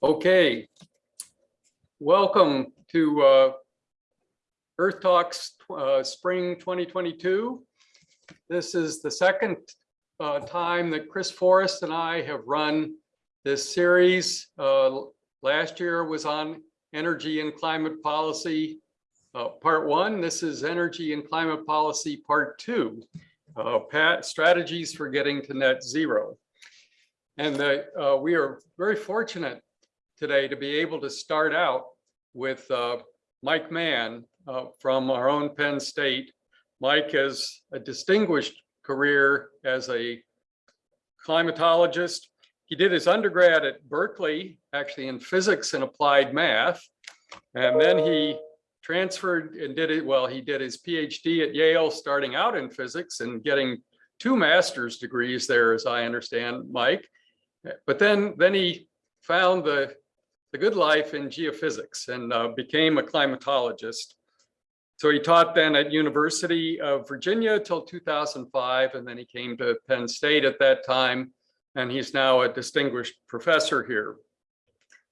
Okay. Welcome to uh, Earth Talks uh, Spring 2022. This is the second uh, time that Chris Forest and I have run this series. Uh, Last year was on energy and climate policy, uh, part one. This is energy and climate policy, part two. Uh, Pat, strategies for getting to net zero. And the, we are very fortunate today to be able to start out with uh, Mike Mann uh, from our own Penn State. Mike has a distinguished career as a climatologist. He did his undergrad at Berkeley, actually in physics and applied math. And then he transferred and did it, well, he did his PhD at Yale, starting out in physics and getting two master's degrees there, as I understand, Mike. But then, then he found the, the good life in geophysics and uh, became a climatologist. So he taught then at University of Virginia till 2005, and then he came to Penn State at that time, and he's now a distinguished professor here.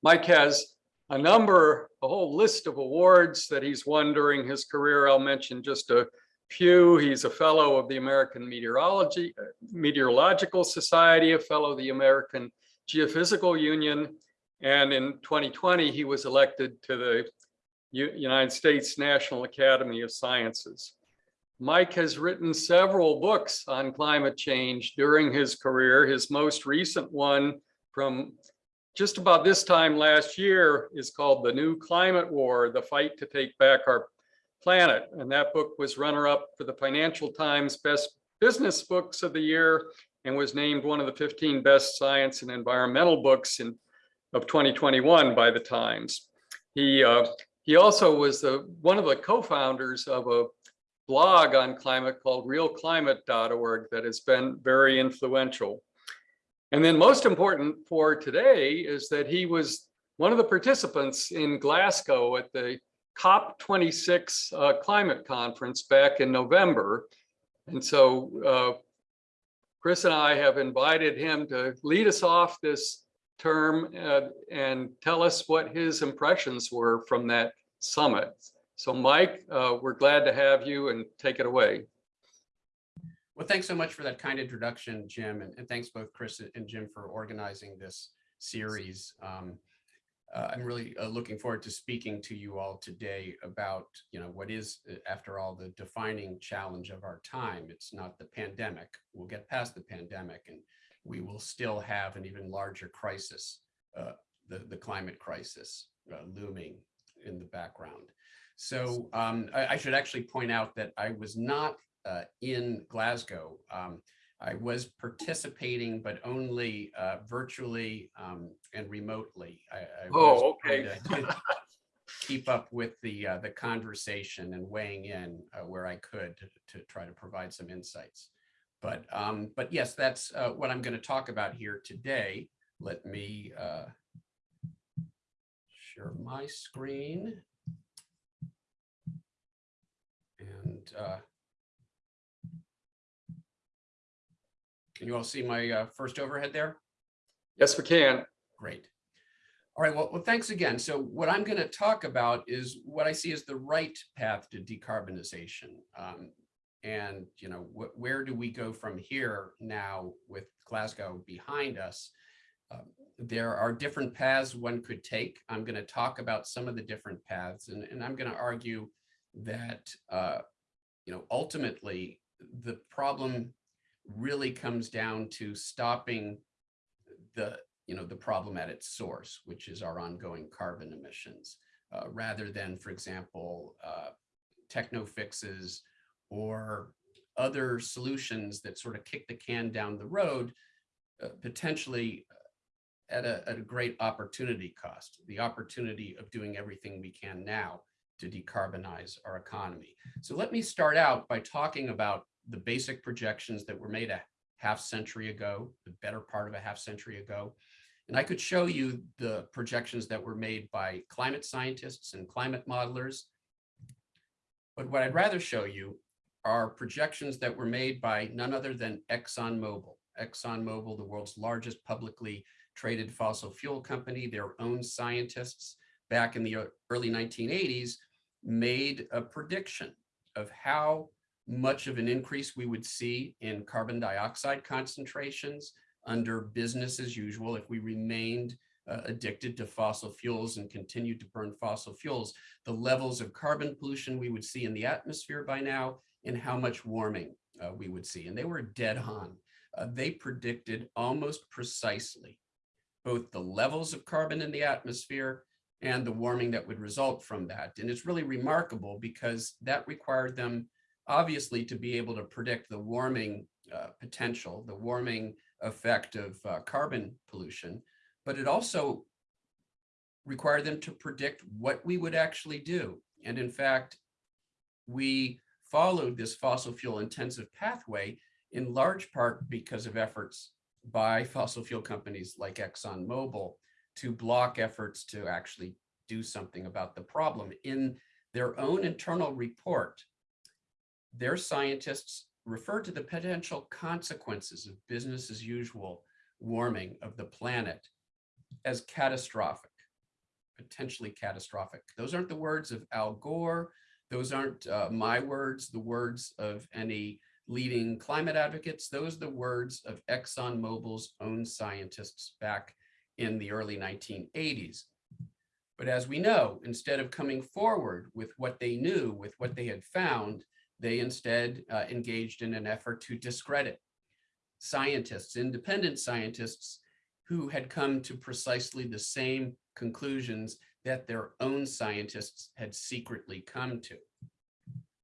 Mike has a number, a whole list of awards that he's won during his career. I'll mention just a few. He's a fellow of the American Meteorology, Meteorological Society, a fellow of the American Geophysical Union, and in 2020, he was elected to the U United States National Academy of Sciences. Mike has written several books on climate change during his career. His most recent one from just about this time last year is called The New Climate War, The Fight to Take Back Our Planet. And that book was runner-up for the Financial Times Best Business Books of the Year and was named one of the 15 best science and environmental books in, of 2021 by the Times. He, uh, he also was the, one of the co-founders of a blog on climate called realclimate.org that has been very influential. And then most important for today is that he was one of the participants in Glasgow at the COP26 uh, climate conference back in November. And so uh, Chris and I have invited him to lead us off this term uh, and tell us what his impressions were from that summit. So Mike, uh, we're glad to have you and take it away. Well, thanks so much for that kind introduction, Jim, and, and thanks both Chris and Jim for organizing this series. Um, uh, I'm really uh, looking forward to speaking to you all today about, you know, what is, uh, after all, the defining challenge of our time. It's not the pandemic. We'll get past the pandemic and we will still have an even larger crisis, uh, the, the climate crisis uh, looming in the background. So um, I, I, should actually point out that I was not uh, in Glasgow. Um, I was participating, but only uh, virtually um, and remotely. I, I oh, okay. keep up with the uh, the conversation and weighing in uh, where I could to, to, try to provide some insights. But um, but yes, that's uh, what I'm going to talk about here today. Let me uh, share my screen. And uh, can you all see my uh, first overhead there? Yes, we can. Great. All right, well, well, thanks again. So what I'm going to talk about is what I see as the right path to decarbonization. Um, and, you know, wh where do we go from here now with Glasgow behind us? Um, there are different paths one could take. I'm going to talk about some of the different paths, and, and I'm going to argue that, uh, you know, ultimately the problem really comes down to stopping the, you know, the problem at its source, which is our ongoing carbon emissions, uh, rather than, for example, uh, techno fixes or other solutions that sort of kick the can down the road, uh, potentially at a, at a great opportunity cost, the opportunity of doing everything we can now to decarbonize our economy. So let me start out by talking about the basic projections that were made a half century ago, the better part of a half century ago. And I could show you the projections that were made by climate scientists and climate modelers. But what I'd rather show you are projections that were made by none other than ExxonMobil. ExxonMobil, the world's largest publicly traded fossil fuel company, their own scientists back in the early 1980s made a prediction of how much of an increase we would see in carbon dioxide concentrations under business as usual if we remained uh, addicted to fossil fuels and continued to burn fossil fuels, the levels of carbon pollution we would see in the atmosphere by now and how much warming uh, we would see. And they were dead on. Uh, they predicted almost precisely both the levels of carbon in the atmosphere and the warming that would result from that. And it's really remarkable because that required them obviously to be able to predict the warming uh, potential, the warming effect of uh, carbon pollution, but it also required them to predict what we would actually do. And in fact, we followed this fossil fuel intensive pathway in large part because of efforts by fossil fuel companies like ExxonMobil to block efforts to actually do something about the problem. In their own internal report, their scientists refer to the potential consequences of business as usual warming of the planet as catastrophic, potentially catastrophic. Those aren't the words of Al Gore. Those aren't uh, my words, the words of any leading climate advocates. Those are the words of ExxonMobil's own scientists back in the early 1980s. But as we know, instead of coming forward with what they knew, with what they had found, they instead uh, engaged in an effort to discredit scientists, independent scientists who had come to precisely the same conclusions that their own scientists had secretly come to.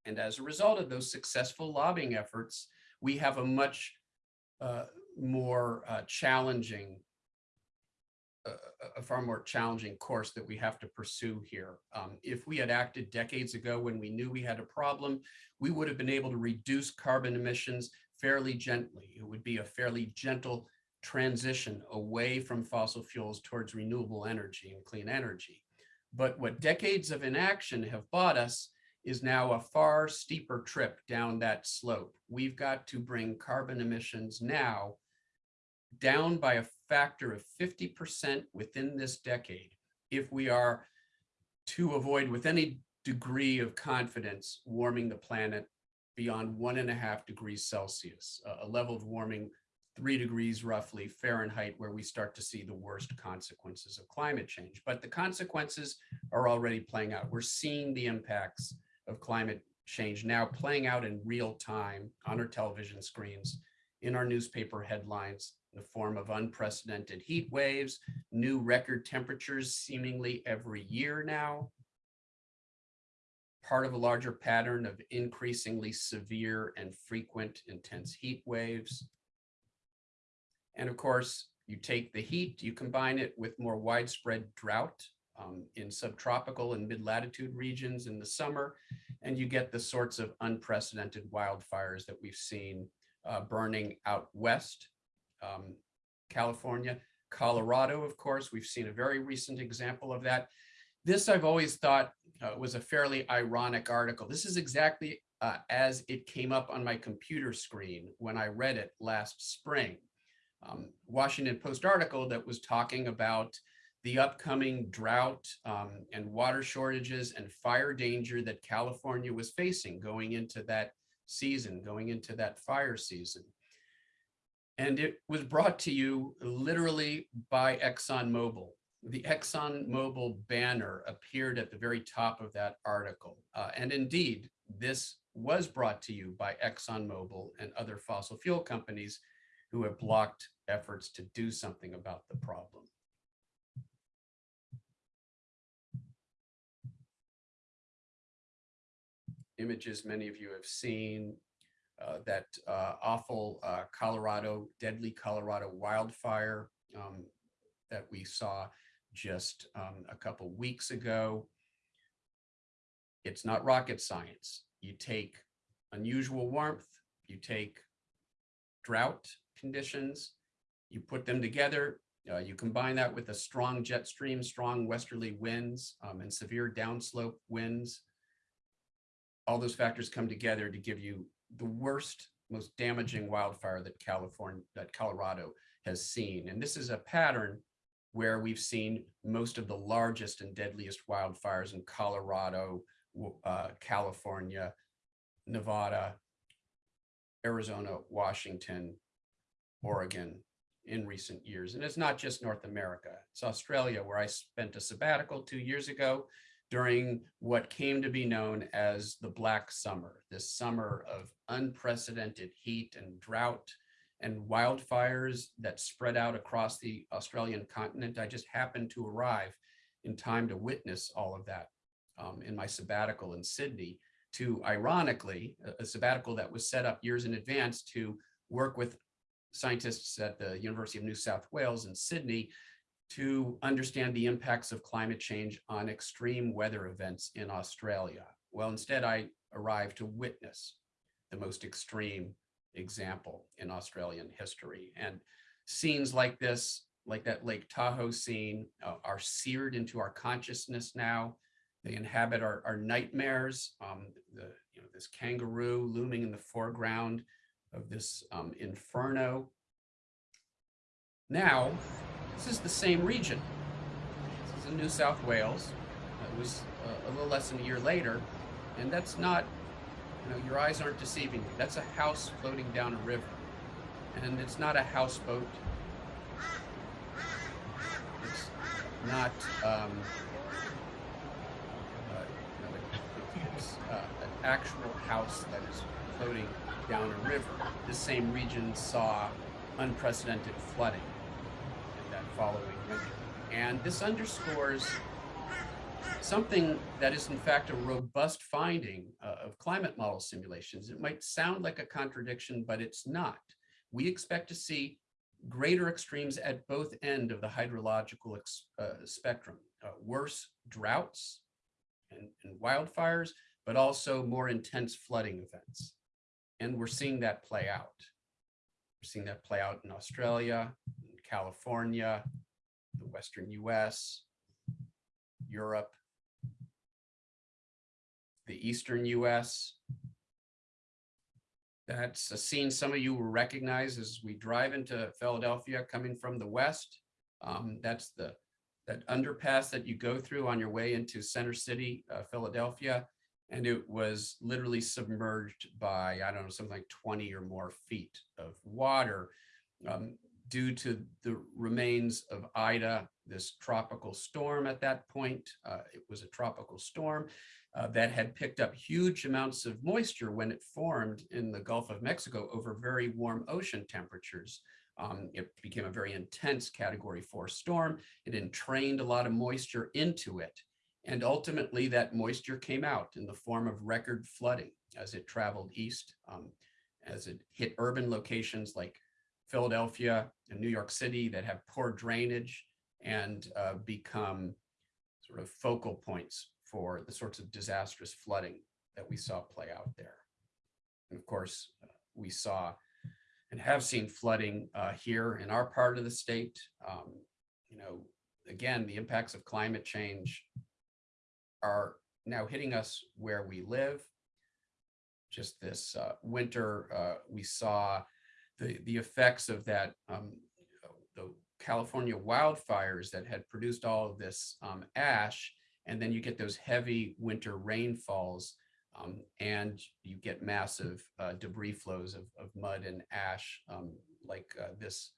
And as a result of those successful lobbying efforts, we have a much uh, more uh, challenging a far more challenging course that we have to pursue here. Um, if we had acted decades ago when we knew we had a problem, we would have been able to reduce carbon emissions fairly gently. It would be a fairly gentle transition away from fossil fuels towards renewable energy and clean energy. But what decades of inaction have bought us is now a far steeper trip down that slope. We've got to bring carbon emissions now down by a factor of 50% within this decade if we are to avoid with any degree of confidence warming the planet beyond one and a half degrees Celsius, a level of warming three degrees roughly Fahrenheit, where we start to see the worst consequences of climate change. But the consequences are already playing out. We're seeing the impacts of climate change now playing out in real time on our television screens, in our newspaper headlines, in the form of unprecedented heat waves, new record temperatures seemingly every year now, part of a larger pattern of increasingly severe and frequent intense heat waves. And of course, you take the heat, you combine it with more widespread drought um, in subtropical and mid-latitude regions in the summer, and you get the sorts of unprecedented wildfires that we've seen uh, burning out west um, California, Colorado, of course, we've seen a very recent example of that. This I've always thought uh, was a fairly ironic article. This is exactly uh, as it came up on my computer screen when I read it last spring. Um, Washington Post article that was talking about the upcoming drought um, and water shortages and fire danger that California was facing going into that season, going into that fire season. And it was brought to you literally by ExxonMobil. The ExxonMobil banner appeared at the very top of that article. Uh, and indeed, this was brought to you by ExxonMobil and other fossil fuel companies who have blocked efforts to do something about the problem. Images many of you have seen uh, that uh, awful uh, Colorado, deadly Colorado wildfire um, that we saw just um, a couple weeks ago. It's not rocket science. You take unusual warmth, you take drought conditions, you put them together, uh, you combine that with a strong jet stream, strong westerly winds um, and severe downslope winds. All those factors come together to give you the worst, most damaging wildfire that California, that Colorado has seen. And this is a pattern where we've seen most of the largest and deadliest wildfires in Colorado, uh, California, Nevada, Arizona, Washington, Oregon in recent years. And it's not just North America, it's Australia, where I spent a sabbatical two years ago during what came to be known as the Black Summer, this summer of unprecedented heat and drought and wildfires that spread out across the Australian continent. I just happened to arrive in time to witness all of that um, in my sabbatical in Sydney to ironically, a- a sabbatical that was set up years in advance to work with scientists at the University of New South Wales in Sydney to understand the impacts of climate change on extreme weather events in Australia. Well, instead I arrived to witness the most extreme example in Australian history. And scenes like this, like that Lake Tahoe scene, uh, are seared into our consciousness now. They inhabit our, our nightmares. Um, the, you know, this kangaroo looming in the foreground of this um, inferno. Now, this is the same region. This is in New South Wales. It was uh, a little less than a year later, and that's not, you know, your eyes aren't deceiving you. That's a house floating down a river, and it's not a houseboat. It's not. Um, uh, it's uh, an actual house that is floating down a river. The same region saw unprecedented flooding in that following winter. And this underscores something that is in fact a robust finding uh, of climate model simulations. It might sound like a contradiction, but it's not. We expect to see greater extremes at both end of the hydrological uh, spectrum, uh, worse droughts and, and wildfires, but also more intense flooding events. And we're seeing that play out. We're seeing that play out in Australia, in California, the Western US, Europe, the Eastern US. That's a scene some of you will recognize as we drive into Philadelphia coming from the west. Um, that's the that underpass that you go through on your way into Center City, uh, Philadelphia. And it was literally submerged by, I don't know, something like 20 or more feet of water um, due to the remains of Ida, this tropical storm at that point. Uh, it was a tropical storm uh, that had picked up huge amounts of moisture when it formed in the Gulf of Mexico over very warm ocean temperatures. Um, it became a very intense category four storm. It entrained a lot of moisture into it. And ultimately that moisture came out in the form of record flooding as it traveled east, um, as it hit urban locations like Philadelphia and New York City that have poor drainage and uh, become sort of focal points for the sorts of disastrous flooding that we saw play out there. And of course, uh, we saw and have seen flooding uh, here in our part of the state. Um, you know, again, the impacts of climate change are now hitting us where we live. Just this uh, winter, uh, we saw the, the effects of that, um, the California wildfires that had produced all of this um, ash. And then you get those heavy winter rainfalls um, and you get massive uh, debris flows of, of mud and ash um, like uh, this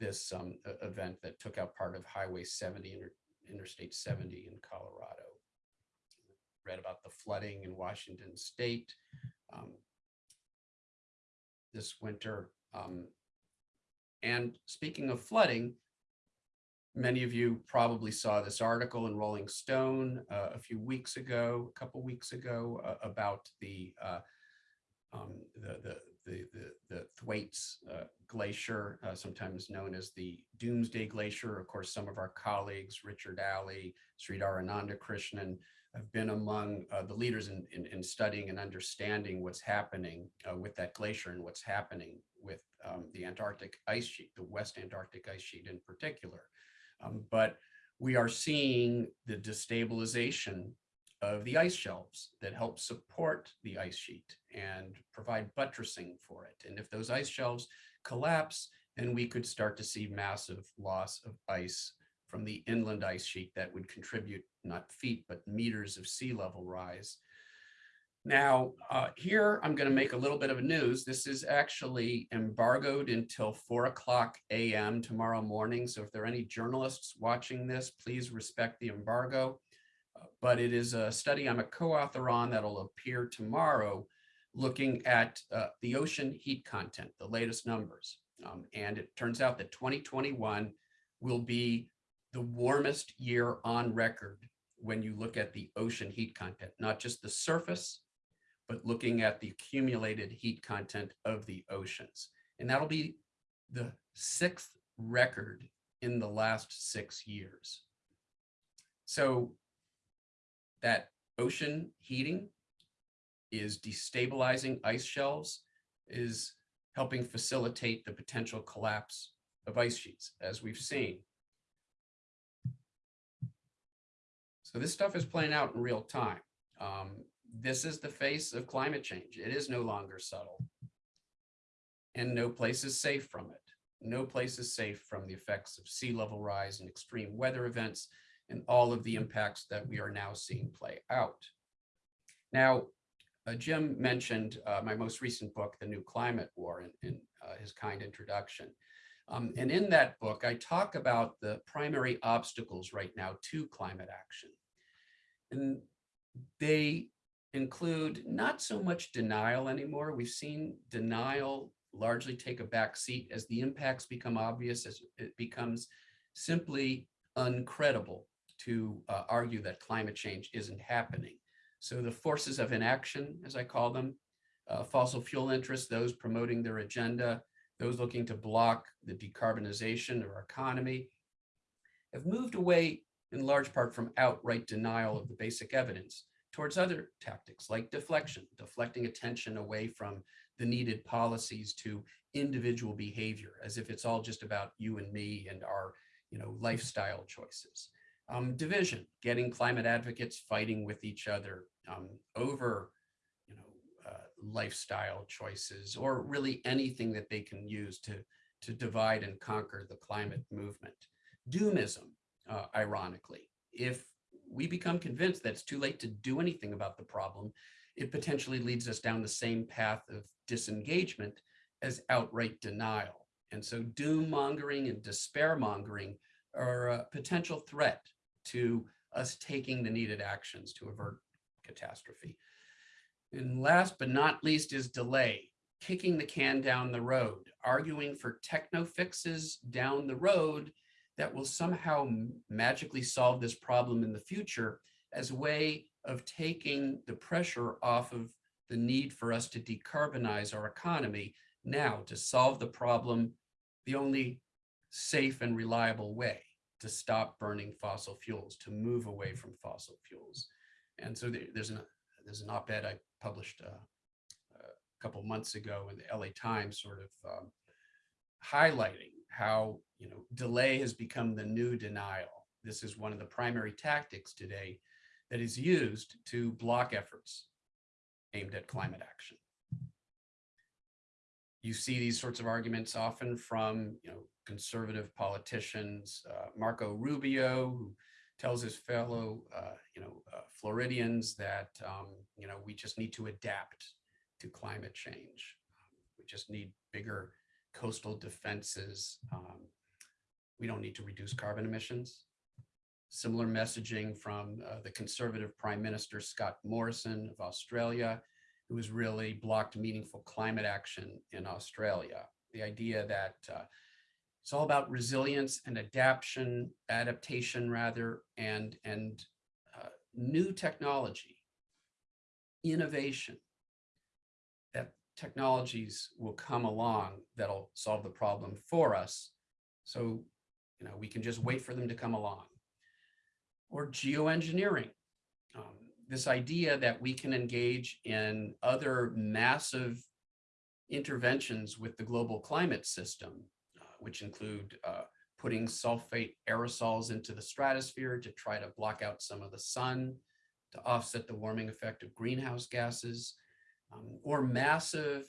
this um, event that took out part of Highway 70, inter, Interstate 70 in Colorado. Read about the flooding in Washington State um, this winter. Um, and speaking of flooding, many of you probably saw this article in Rolling Stone uh, a few weeks ago, a couple weeks ago, uh, about the uh, um, the, the the the the Thwaites uh, Glacier, uh, sometimes known as the Doomsday Glacier. Of course, some of our colleagues, Richard Alley, Sridhar Anandakrishnan, have been among uh, the leaders in, in, in studying and understanding what's happening uh, with that glacier and what's happening with um, the Antarctic ice sheet, the West Antarctic ice sheet in particular. Um, but we are seeing the destabilization of the ice shelves that help support the ice sheet and provide buttressing for it. And if those ice shelves collapse, then we could start to see massive loss of ice from the inland ice sheet that would contribute not feet, but meters of sea level rise. Now, uh, here I'm going to make a little bit of a news. This is actually embargoed until four o'clock AM tomorrow morning. So if there are any journalists watching this, please respect the embargo. But it is a study I'm a co-author on that'll appear tomorrow, looking at uh, the ocean heat content, the latest numbers. Um, and it turns out that 2021 will be the warmest year on record when you look at the ocean heat content, not just the surface, but looking at the accumulated heat content of the oceans. And that'll be the sixth record in the last six years. So that ocean heating is destabilizing ice shelves, is helping facilitate the potential collapse of ice sheets, as we've seen. So this stuff is playing out in real time. Um, this is the face of climate change. It is no longer subtle. And no place is safe from it. No place is safe from the effects of sea level rise and extreme weather events and all of the impacts that we are now seeing play out. Now, uh, Jim mentioned uh, my most recent book, The New Climate War, in, in uh, his kind introduction. Um, and in that book, I talk about the primary obstacles right now to climate action. And they include not so much denial anymore. We've seen denial largely take a back seat as the impacts become obvious, as it becomes simply uncredible to uh, argue that climate change isn't happening. So the forces of inaction, as I call them, uh, fossil fuel interests, those promoting their agenda, those looking to block the decarbonization of our economy, have moved away in large part from outright denial of the basic evidence towards other tactics like deflection, deflecting attention away from the needed policies to individual behavior, as if it's all just about you and me and our you know, lifestyle choices. Um, division, getting climate advocates fighting with each other um, over you know, uh, lifestyle choices or really anything that they can use to, to divide and conquer the climate movement. Doomism, uh, ironically, if we become convinced that it's too late to do anything about the problem, it potentially leads us down the same path of disengagement as outright denial. And so doom mongering and despair mongering are a potential threat to us taking the needed actions to avert catastrophe. And last but not least is delay, kicking the can down the road, arguing for techno fixes down the road that will somehow magically solve this problem in the future as a way of taking the pressure off of the need for us to decarbonize our economy now to solve the problem the only safe and reliable way to stop burning fossil fuels, to move away from fossil fuels. And so there, there's an there's an op-ed I published uh, a couple months ago in the LA Times, sort of um, highlighting how you know delay has become the new denial. This is one of the primary tactics today that is used to block efforts aimed at climate action. You see these sorts of arguments often from you know conservative politicians, uh, Marco Rubio, who tells his fellow, uh, you know, uh, Floridians that, um, you know, we just need to adapt to climate change. we just need bigger coastal defenses. Um, we don't need to reduce carbon emissions. Similar messaging from uh, the conservative Prime Minister Scott Morrison of Australia, who has really blocked meaningful climate action in Australia. The idea that uh, it's all about resilience and adaptation, adaptation rather, and, and uh, new technology, innovation, that technologies will come along that'll solve the problem for us. So, you know, we can just wait for them to come along. Or geoengineering, um, this idea that we can engage in other massive interventions with the global climate system which include uh, putting sulfate aerosols into the stratosphere to try to block out some of the sun, to offset the warming effect of greenhouse gases, um, or massive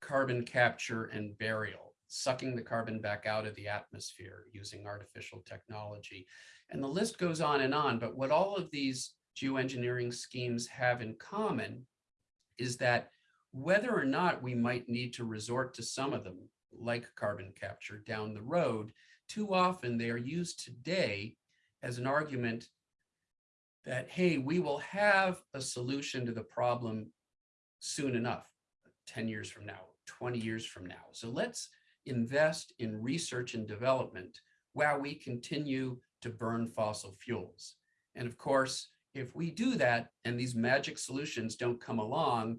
carbon capture and burial, sucking the carbon back out of the atmosphere using artificial technology. And the list goes on and on. But what all of these geoengineering schemes have in common is that whether or not we might need to resort to some of them, like carbon capture down the road, too often they are used today as an argument that, hey, we will have a solution to the problem soon enough, 10 years from now, 20 years from now. So let's invest in research and development while we continue to burn fossil fuels. And of course, if we do that and these magic solutions don't come along,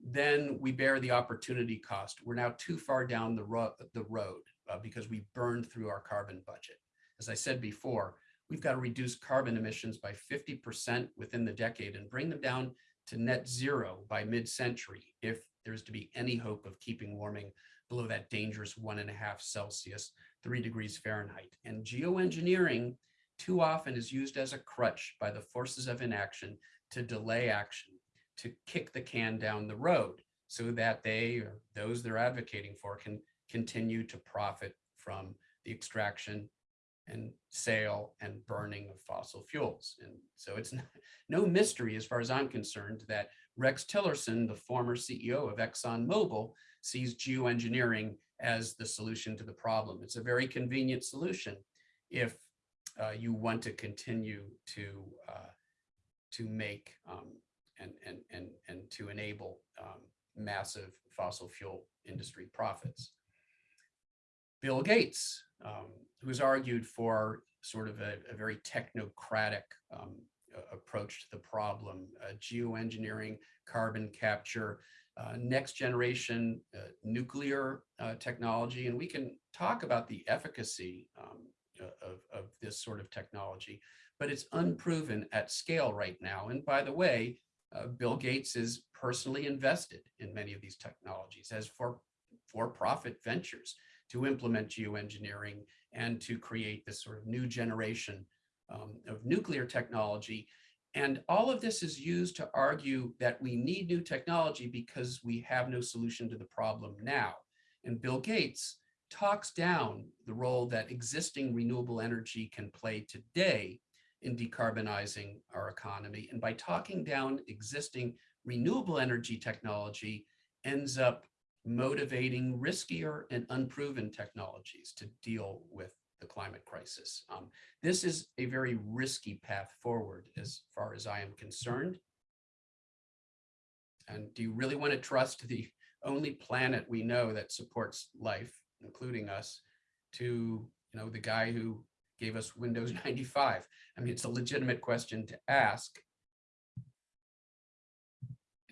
then we bear the opportunity cost. We're now too far down the, ro the road uh, because we burned through our carbon budget. As I said before, we've got to reduce carbon emissions by 50% within the decade and bring them down to net zero by mid-century if there's to be any hope of keeping warming below that dangerous one and a half Celsius, three degrees Fahrenheit. And geoengineering too often is used as a crutch by the forces of inaction to delay action, to kick the can down the road so that they or those they're advocating for can continue to profit from the extraction and sale and burning of fossil fuels. And so it's no mystery as far as I'm concerned that Rex Tillerson, the former CEO of ExxonMobil, sees geoengineering as the solution to the problem. It's a very convenient solution if uh, you want to continue to uh, to make um, and, and, and, and to enable um, massive fossil fuel industry profits. Bill Gates, um, who's argued for sort of a, a very technocratic um, approach to the problem, uh, geoengineering, carbon capture, uh, next generation uh, nuclear uh, technology. And we can talk about the efficacy um, of, of this sort of technology, but it's unproven at scale right now. And by the way, uh, Bill Gates is personally invested in many of these technologies as for for-profit ventures to implement geoengineering and to create this sort of new generation um, of nuclear technology. And all of this is used to argue that we need new technology because we have no solution to the problem now. And Bill Gates talks down the role that existing renewable energy can play today in decarbonizing our economy. And by talking down existing renewable energy technology ends up motivating riskier and unproven technologies to deal with the climate crisis. Um, this is a very risky path forward as far as I am concerned. And do you really want to trust the only planet we know that supports life, including us, to you know the guy who gave us Windows 95? I mean, it's a legitimate question to ask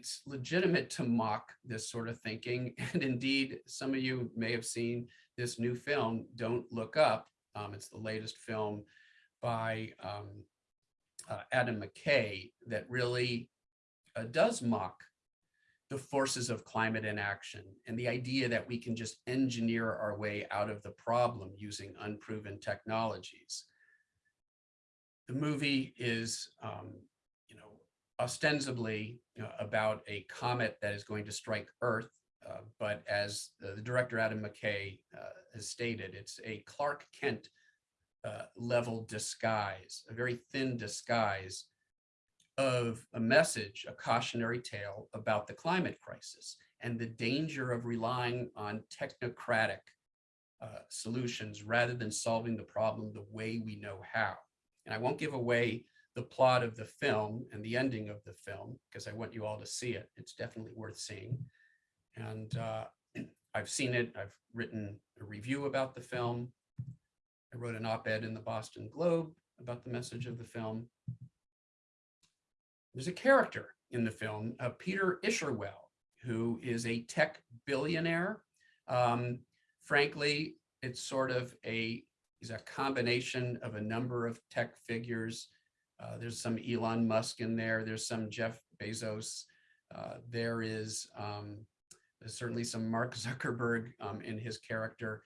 it's legitimate to mock this sort of thinking. And indeed, some of you may have seen this new film, Don't Look Up. Um, it's the latest film by um, uh, Adam McKay that really uh, does mock the forces of climate inaction and the idea that we can just engineer our way out of the problem using unproven technologies. The movie is um, you know, ostensibly about a comet that is going to strike Earth. Uh, but as the director Adam McKay uh, has stated, it's a Clark Kent uh, level disguise, a very thin disguise of a message, a cautionary tale about the climate crisis and the danger of relying on technocratic uh, solutions rather than solving the problem the way we know how. And I won't give away the plot of the film and the ending of the film because I want you all to see it. It's definitely worth seeing. And uh, I've seen it. I've written a review about the film. I wrote an op-ed in the Boston Globe about the message of the film. There's a character in the film, uh, Peter Isherwell, who is a tech billionaire. Um, frankly, it's sort of a, he's a combination of a number of tech figures uh, there's some Elon Musk in there. There's some Jeff Bezos. Uh, there is um, certainly some Mark Zuckerberg um, in his character.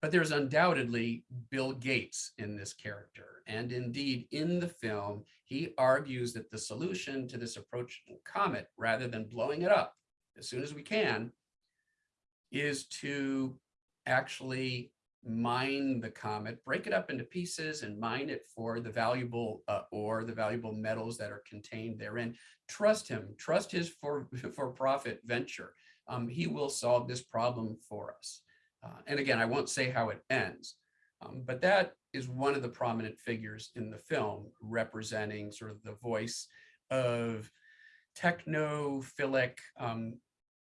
But there's undoubtedly Bill Gates in this character. And indeed, in the film, he argues that the solution to this approaching comet, rather than blowing it up as soon as we can, is to actually mine the comet, break it up into pieces and mine it for the valuable uh, ore, the valuable metals that are contained therein. Trust him, trust his for, for profit venture. Um, he will solve this problem for us. Uh, and again, I won't say how it ends, um, but that is one of the prominent figures in the film representing sort of the voice of technophilic, um,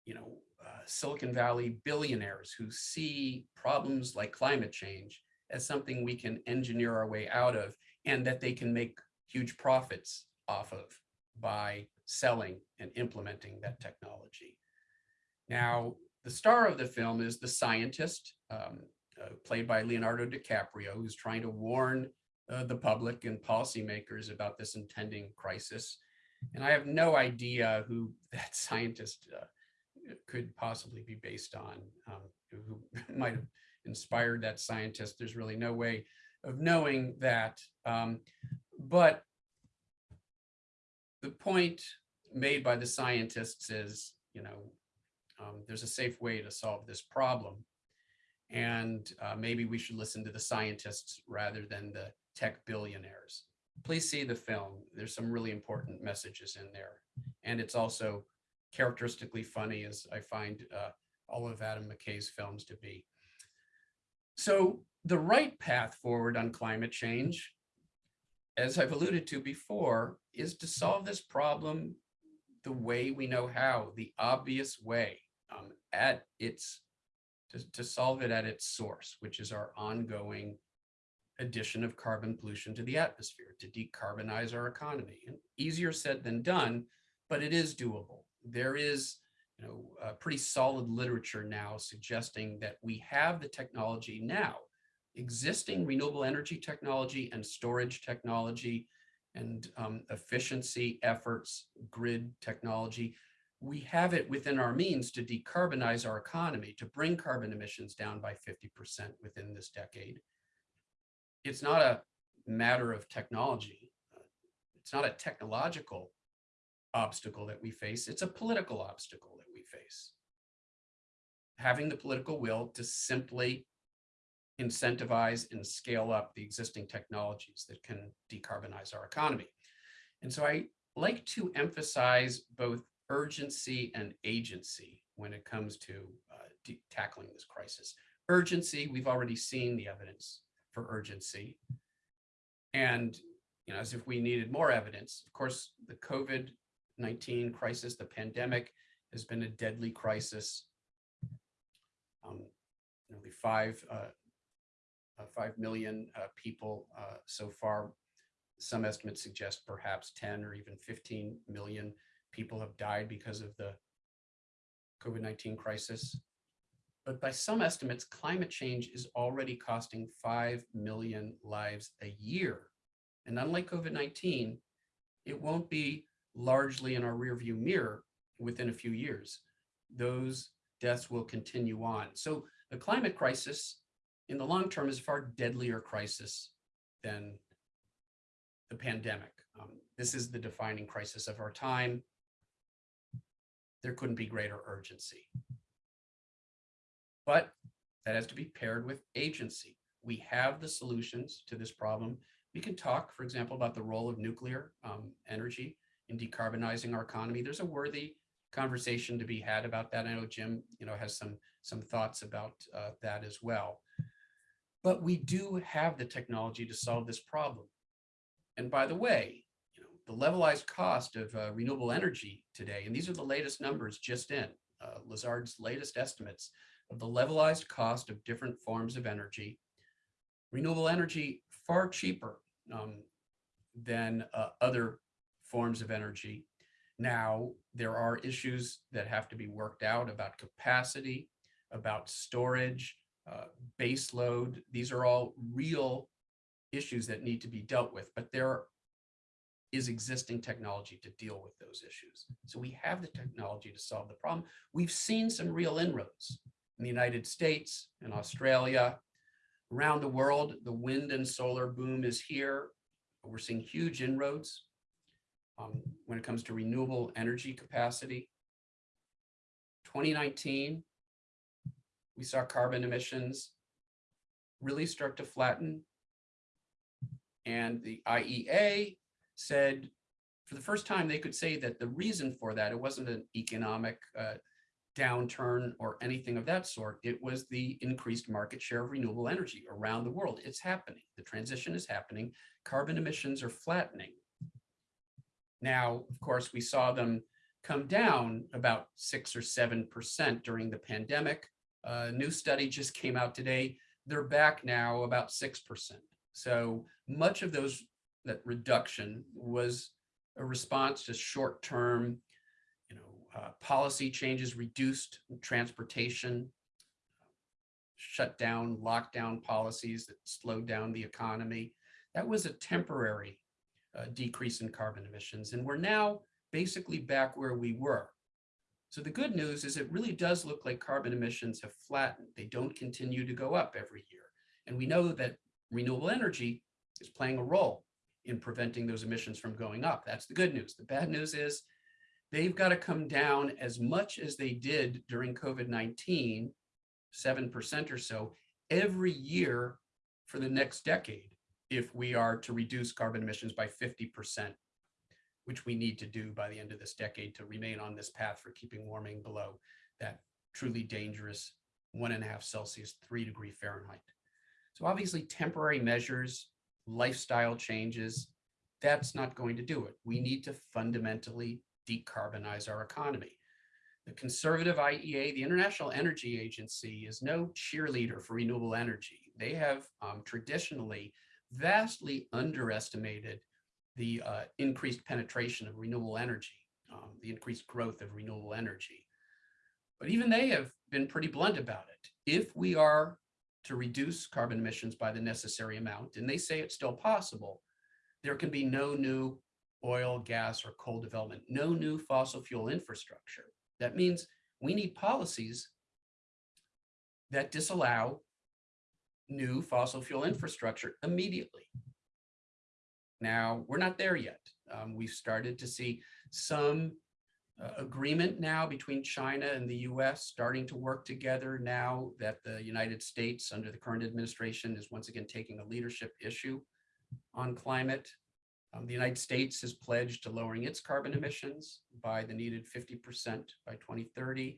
you know, uh, Silicon Valley billionaires who see problems like climate change as something we can engineer our way out of and that they can make huge profits off of by selling and implementing that technology. Now, the star of the film is the scientist, um, played by Leonardo DiCaprio, who's trying to warn uh, the public and policymakers about this impending crisis. And I have no idea who that scientist uh, could possibly be based on, um, who, who might have inspired that scientist. There's really no way of knowing that. Um, but the point made by the scientists is, you know, um, there's a safe way to solve this problem. And uh, maybe we should listen to the scientists rather than the tech billionaires. Please see the film. There's some really important messages in there. And it's also characteristically funny as I find uh, all of Adam McKay's films to be. So the right path forward on climate change, as I've alluded to before, is to solve this problem the way we know how, the obvious way um, at its, to, to solve it at its source, which is our ongoing addition of carbon pollution to the atmosphere, to decarbonize our economy. And easier said than done, but it is doable. There is you know, a pretty solid literature now suggesting that we have the technology now, existing renewable energy technology and storage technology and um, efficiency efforts, grid technology. We have it within our means to decarbonize our economy, to bring carbon emissions down by 50% within this decade. It's not a matter of technology. It's not a technological obstacle that we face. It's a political obstacle that we face. Having the political will to simply incentivize and scale up the existing technologies that can decarbonize our economy. And so I like to emphasize both urgency and agency when it comes to uh, tackling this crisis. Urgency, we've already seen the evidence for urgency. And you know, as if we needed more evidence, of course, the COVID-19 crisis, the pandemic has been a deadly crisis. Um, nearly five uh, uh, 5 million uh, people uh, so far. Some estimates suggest perhaps 10 or even 15 million people have died because of the COVID-19 crisis. But by some estimates, climate change is already costing 5 million lives a year. And unlike COVID-19, it won't be largely in our rearview mirror within a few years. Those deaths will continue on. So the climate crisis in the long term is a far deadlier crisis than the pandemic. Um, this is the defining crisis of our time. There couldn't be greater urgency. But that has to be paired with agency. We have the solutions to this problem. We can talk, for example, about the role of nuclear um, energy in decarbonizing our economy. There's a worthy conversation to be had about that. I know Jim, you know, has some some thoughts about uh, that as well. But we do have the technology to solve this problem. And by the way, the levelized cost of uh, renewable energy today, and these are the latest numbers just in, uh, Lazard's latest estimates of the levelized cost of different forms of energy, renewable energy far cheaper um, than uh, other forms of energy. Now, there are issues that have to be worked out about capacity, about storage, uh, base load. These are all real issues that need to be dealt with, but there is existing technology to deal with those issues. So we have the technology to solve the problem. We've seen some real inroads in the United States and Australia. Around the world, the wind and solar boom is here. We're seeing huge inroads um, when it comes to renewable energy capacity. 2019 we saw carbon emissions really start to flatten. And the IEA said for the first time, they could say that the reason for that, it wasn't an economic uh, downturn or anything of that sort. It was the increased market share of renewable energy around the world. It's happening. The transition is happening. Carbon emissions are flattening. Now, of course, we saw them come down about six or seven percent during the pandemic. A new study just came out today. They're back now about six percent. So much of those that reduction was a response to short-term, you know, uh, policy changes, reduced transportation, shut down, lockdown policies that slowed down the economy. That was a temporary uh, decrease in carbon emissions, and we're now basically back where we were. So the good news is it really does look like carbon emissions have flattened. They don't continue to go up every year. And we know that renewable energy is playing a role in preventing those emissions from going up. That's the good news. The bad news is they've got to come down as much as they did during COVID-19, 7% or so, every year for the next decade if we are to reduce carbon emissions by 50%, which we need to do by the end of this decade to remain on this path for keeping warming below that truly dangerous one and a half Celsius, three degree Fahrenheit. So obviously temporary measures, lifestyle changes, that's not going to do it. We need to fundamentally decarbonize our economy. The conservative IEA, the International Energy Agency, is no cheerleader for renewable energy. They have um, traditionally vastly underestimated the uh, increased penetration of renewable energy, um, the increased growth of renewable energy. But even they have been pretty blunt about it. If we are to reduce carbon emissions by the necessary amount, and they say it's still possible, there can be no new oil, gas, or coal development, no new fossil fuel infrastructure. That means we need policies that disallow new fossil fuel infrastructure immediately. Now, we're not there yet. Um, we've started to see some agreement now between China and the US starting to work together now that the United States under the current administration is once again taking a leadership issue on climate. Um, the United States has pledged to lowering its carbon emissions by the needed 50% by 2030.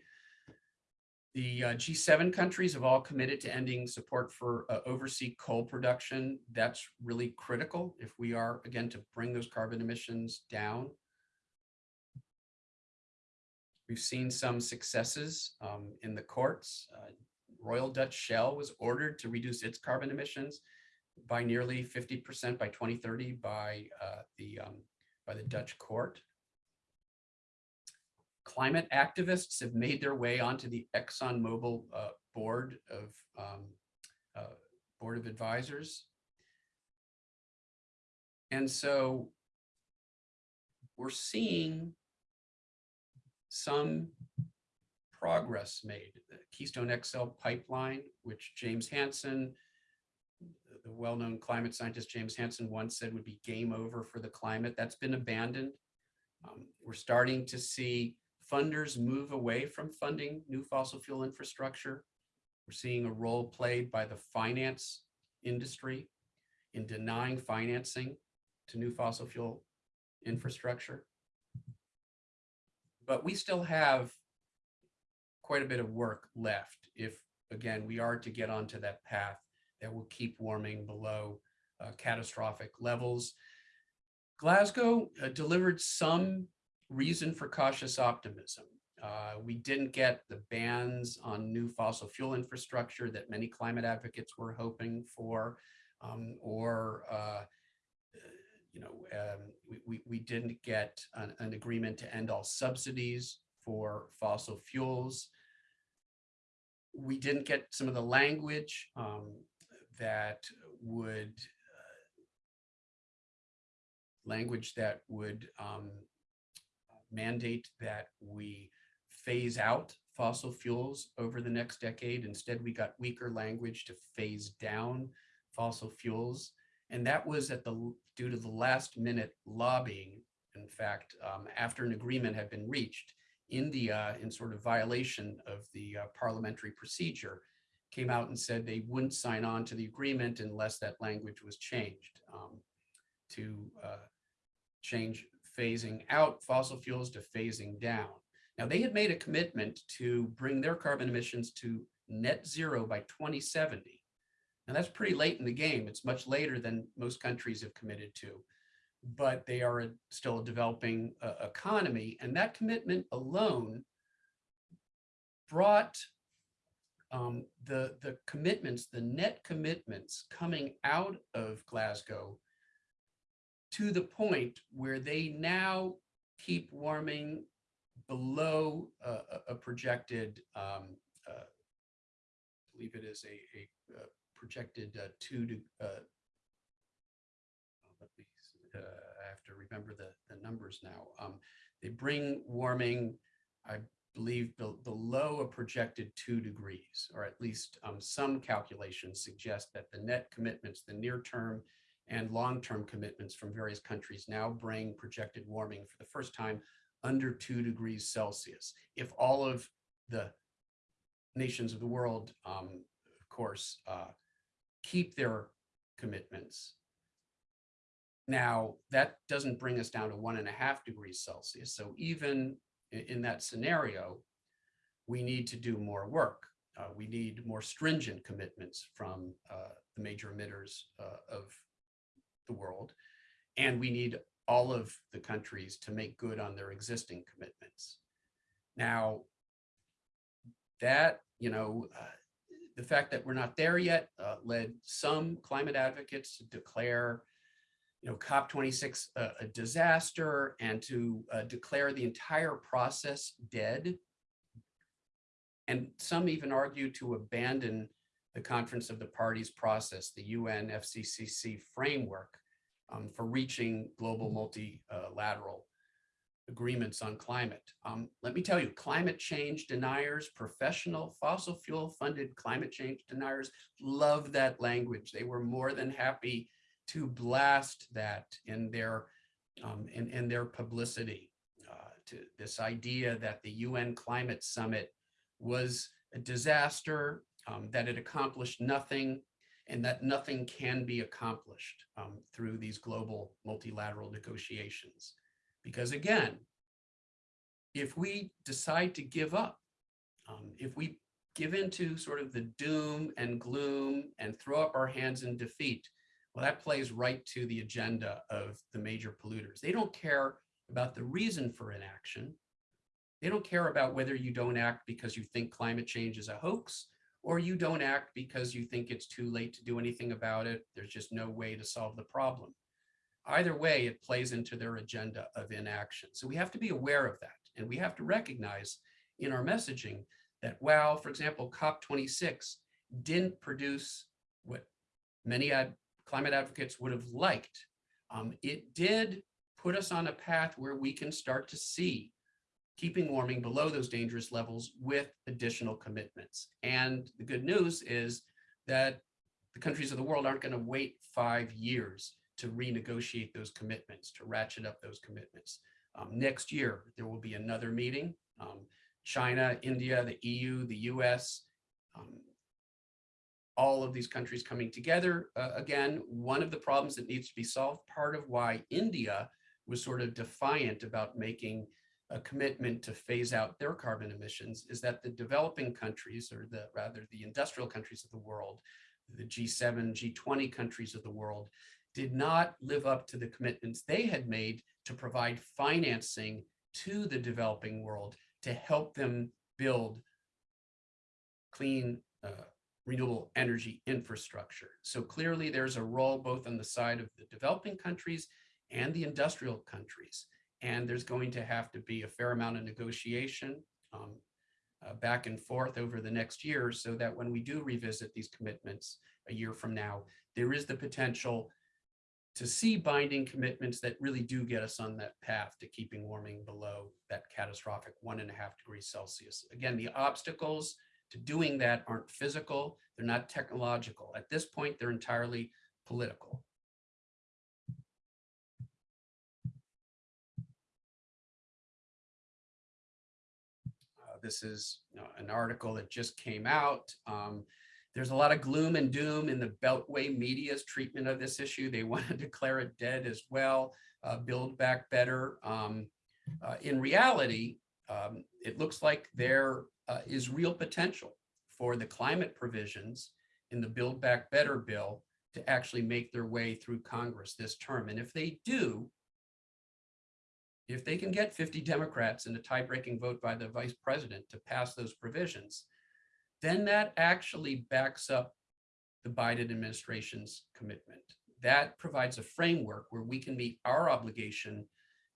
The uh, G7 countries have all committed to ending support for uh, overseas coal production. That's really critical if we are, again, to bring those carbon emissions down. We've seen some successes um, in the courts. Uh, Royal Dutch Shell was ordered to reduce its carbon emissions by nearly 50% by 2030 by uh, the um, by the Dutch court. Climate activists have made their way onto the ExxonMobil uh, board of um, uh, board of advisors. And so we're seeing some progress made. The Keystone XL pipeline, which James Hansen, the well-known climate scientist James Hansen once said would be game over for the climate, that's been abandoned. Um, we're starting to see funders move away from funding new fossil fuel infrastructure. We're seeing a role played by the finance industry in denying financing to new fossil fuel infrastructure but we still have quite a bit of work left if, again, we are to get onto that path that will keep warming below uh, catastrophic levels. Glasgow uh, delivered some reason for cautious optimism. Uh, we didn't get the bans on new fossil fuel infrastructure that many climate advocates were hoping for, um, or uh, you know, um, we, we, we, didn't get an, an, agreement to end all subsidies for fossil fuels. We didn't get some of the language um, that would, uh, language that would um, mandate that we phase out fossil fuels over the next decade. Instead, we got weaker language to phase down fossil fuels. And that was at the due to the last minute lobbying. In fact, um, after an agreement had been reached, India, in sort of violation of the uh, parliamentary procedure, came out and said they wouldn't sign on to the agreement unless that language was changed um, to uh, change phasing out fossil fuels to phasing down. Now, they had made a commitment to bring their carbon emissions to net zero by 2070. Now, that's pretty late in the game. It's much later than most countries have committed to, but they are a, still a developing uh, economy. And that commitment alone brought um, the, the commitments, the net commitments coming out of Glasgow to the point where they now keep warming below uh, a, a projected, um, uh, I believe it is a, a, uh projected uh, two to, uh, let me, uh, I have to remember the, the numbers now. Um, they bring warming, I believe, be- below a projected two degrees, or at least um, some calculations suggest that the net commitments, the near term and long-term commitments from various countries now bring projected warming for the first time under two degrees Celsius. If all of the nations of the world, um, of course, uh, keep their commitments. Now, that doesn't bring us down to one and a half degrees Celsius. So even in, that scenario, we need to do more work. Uh, we need more stringent commitments from uh, the major emitters uh, of the world. And we need all of the countries to make good on their existing commitments. Now, that, you know, uh, the fact that we're not there yet uh, led some climate advocates to declare, you know, COP26 a, a disaster and to uh, declare the entire process dead. And some even argue to abandon the Conference of the Parties process, the UN FCCC framework um, for reaching global multilateral agreements on climate. Um, let me tell you, climate change deniers, professional fossil fuel funded climate change deniers love that language. They were more than happy to blast that in their um, in, in their publicity uh, to this idea that the UN climate summit was a disaster, um, that it accomplished nothing, and that nothing can be accomplished um, through these global multilateral negotiations. Because again, if we decide to give up, um, if we give into sort of the doom and gloom and throw up our hands in defeat, well, that plays right to the agenda of the major polluters. They don't care about the reason for inaction. They don't care about whether you don't act because you think climate change is a hoax or you don't act because you think it's too late to do anything about it. There's just no way to solve the problem. Either way, it plays into their agenda of inaction. So we have to be aware of that. And we have to recognize in our messaging that while, for example, COP26 didn't produce what many ad climate advocates would have liked, um, it did put us on a path where we can start to see keeping warming below those dangerous levels with additional commitments. And the good news is that the countries of the world aren't going to wait five years to renegotiate those commitments, to ratchet up those commitments. Um, next year, there will be another meeting. Um, China, India, the EU, the US, um, all of these countries coming together. Uh, again, one of the problems that needs to be solved, part of why India was sort of defiant about making a commitment to phase out their carbon emissions is that the developing countries, or the rather the industrial countries of the world, the G7, G20 countries of the world, did not live up to the commitments they had made to provide financing to the developing world to help them build clean, uh, renewable energy infrastructure. So clearly there's a role both on the side of the developing countries and the industrial countries. And there's going to have to be a fair amount of negotiation um, uh, back and forth over the next year so that when we do revisit these commitments a year from now, there is the potential to see binding commitments that really do get us on that path to keeping warming below that catastrophic one and a half degrees Celsius. Again, the obstacles to doing that aren't physical, they're not technological. At this point, they're entirely political. This is you know, an article that just came out. Um, there's a lot of gloom and doom in the Beltway media's treatment of this issue. They want to declare it dead as well, uh, build back better. Um, uh, in reality, um, it looks like there uh, is real potential for the climate provisions in the Build Back Better bill to actually make their way through Congress this term. And if they do, if they can get 50 Democrats in a tie-breaking vote by the vice president to pass those provisions, then that actually backs up the Biden administration's commitment. That provides a framework where we can meet our obligation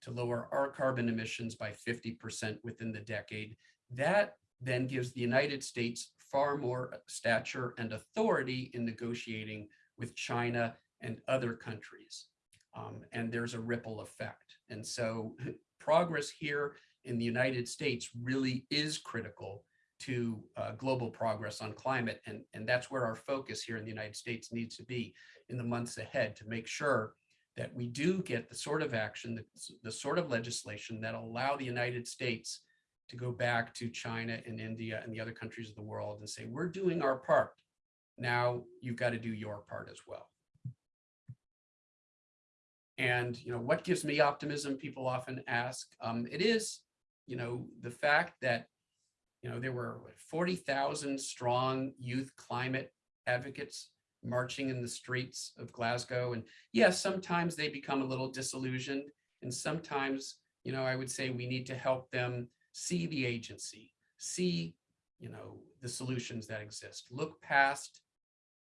to lower our carbon emissions by 50% within the decade. That then gives the United States far more stature and authority in negotiating with China and other countries. Um, and there's a ripple effect. And so progress here in the United States really is critical to uh, global progress on climate. And, and that's where our focus here in the United States needs to be in the months ahead to make sure that we do get the sort of action, the, the sort of legislation that allow the United States to go back to China and India and the other countries of the world and say, we're doing our part. Now you've got to do your part as well. And, you know, what gives me optimism, people often ask, um, it is, you know, the fact that, you know, there were 40,000 strong youth climate advocates marching in the streets of Glasgow. And yes, sometimes they become a little disillusioned. And sometimes, you know, I would say we need to help them see the agency, see, you know, the solutions that exist, look past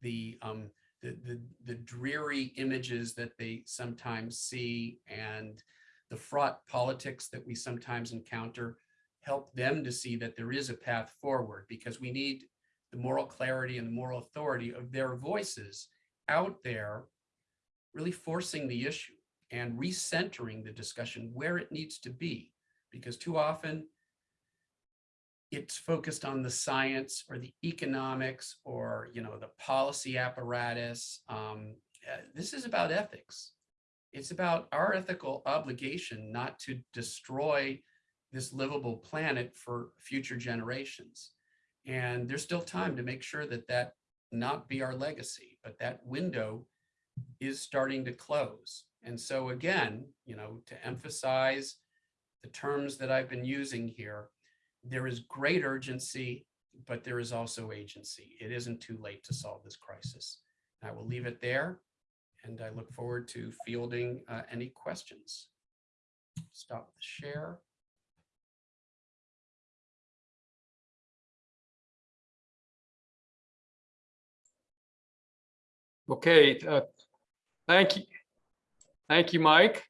the, um, the, the, the dreary images that they sometimes see and the fraught politics that we sometimes encounter, help them to see that there is a path forward because we need the moral clarity and the moral authority of their voices out there, really forcing the issue and recentering the discussion where it needs to be. Because too often it's focused on the science or the economics or, you know, the policy apparatus. Um, uh, this is about ethics. It's about our ethical obligation not to destroy this livable planet for future generations. And there's still time to make sure that that not be our legacy, but that window is starting to close. And so again, you know, to emphasize the terms that I've been using here, there is great urgency, but there is also agency. It isn't too late to solve this crisis. I will leave it there, and I look forward to fielding uh, any questions. Stop the share. Okay, uh, thank you. Thank you, Mike.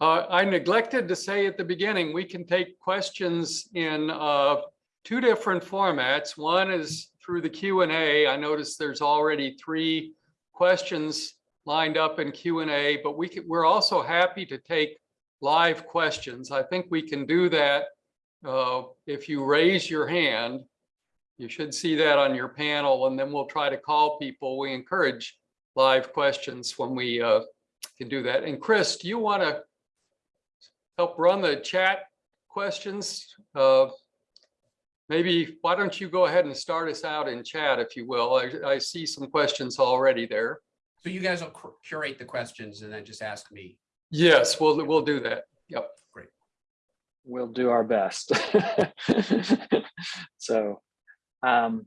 Uh, I neglected to say at the beginning, we can take questions in uh, two different formats. One is through the Q and A. I noticed there's already three questions lined up in Q and A, but we can, we're also happy to take live questions. I think we can do that uh, if you raise your hand. You should see that on your panel, and then we'll try to call people. We encourage live questions when we uh, can do that. And Chris, do you want to help run the chat questions? Uh, maybe, why don't you go ahead and start us out in chat, if you will? I, I see some questions already there. So you guys will curate the questions and then just ask me. Yes, we'll, we'll do that. Yep. Great. We'll do our best. so, um,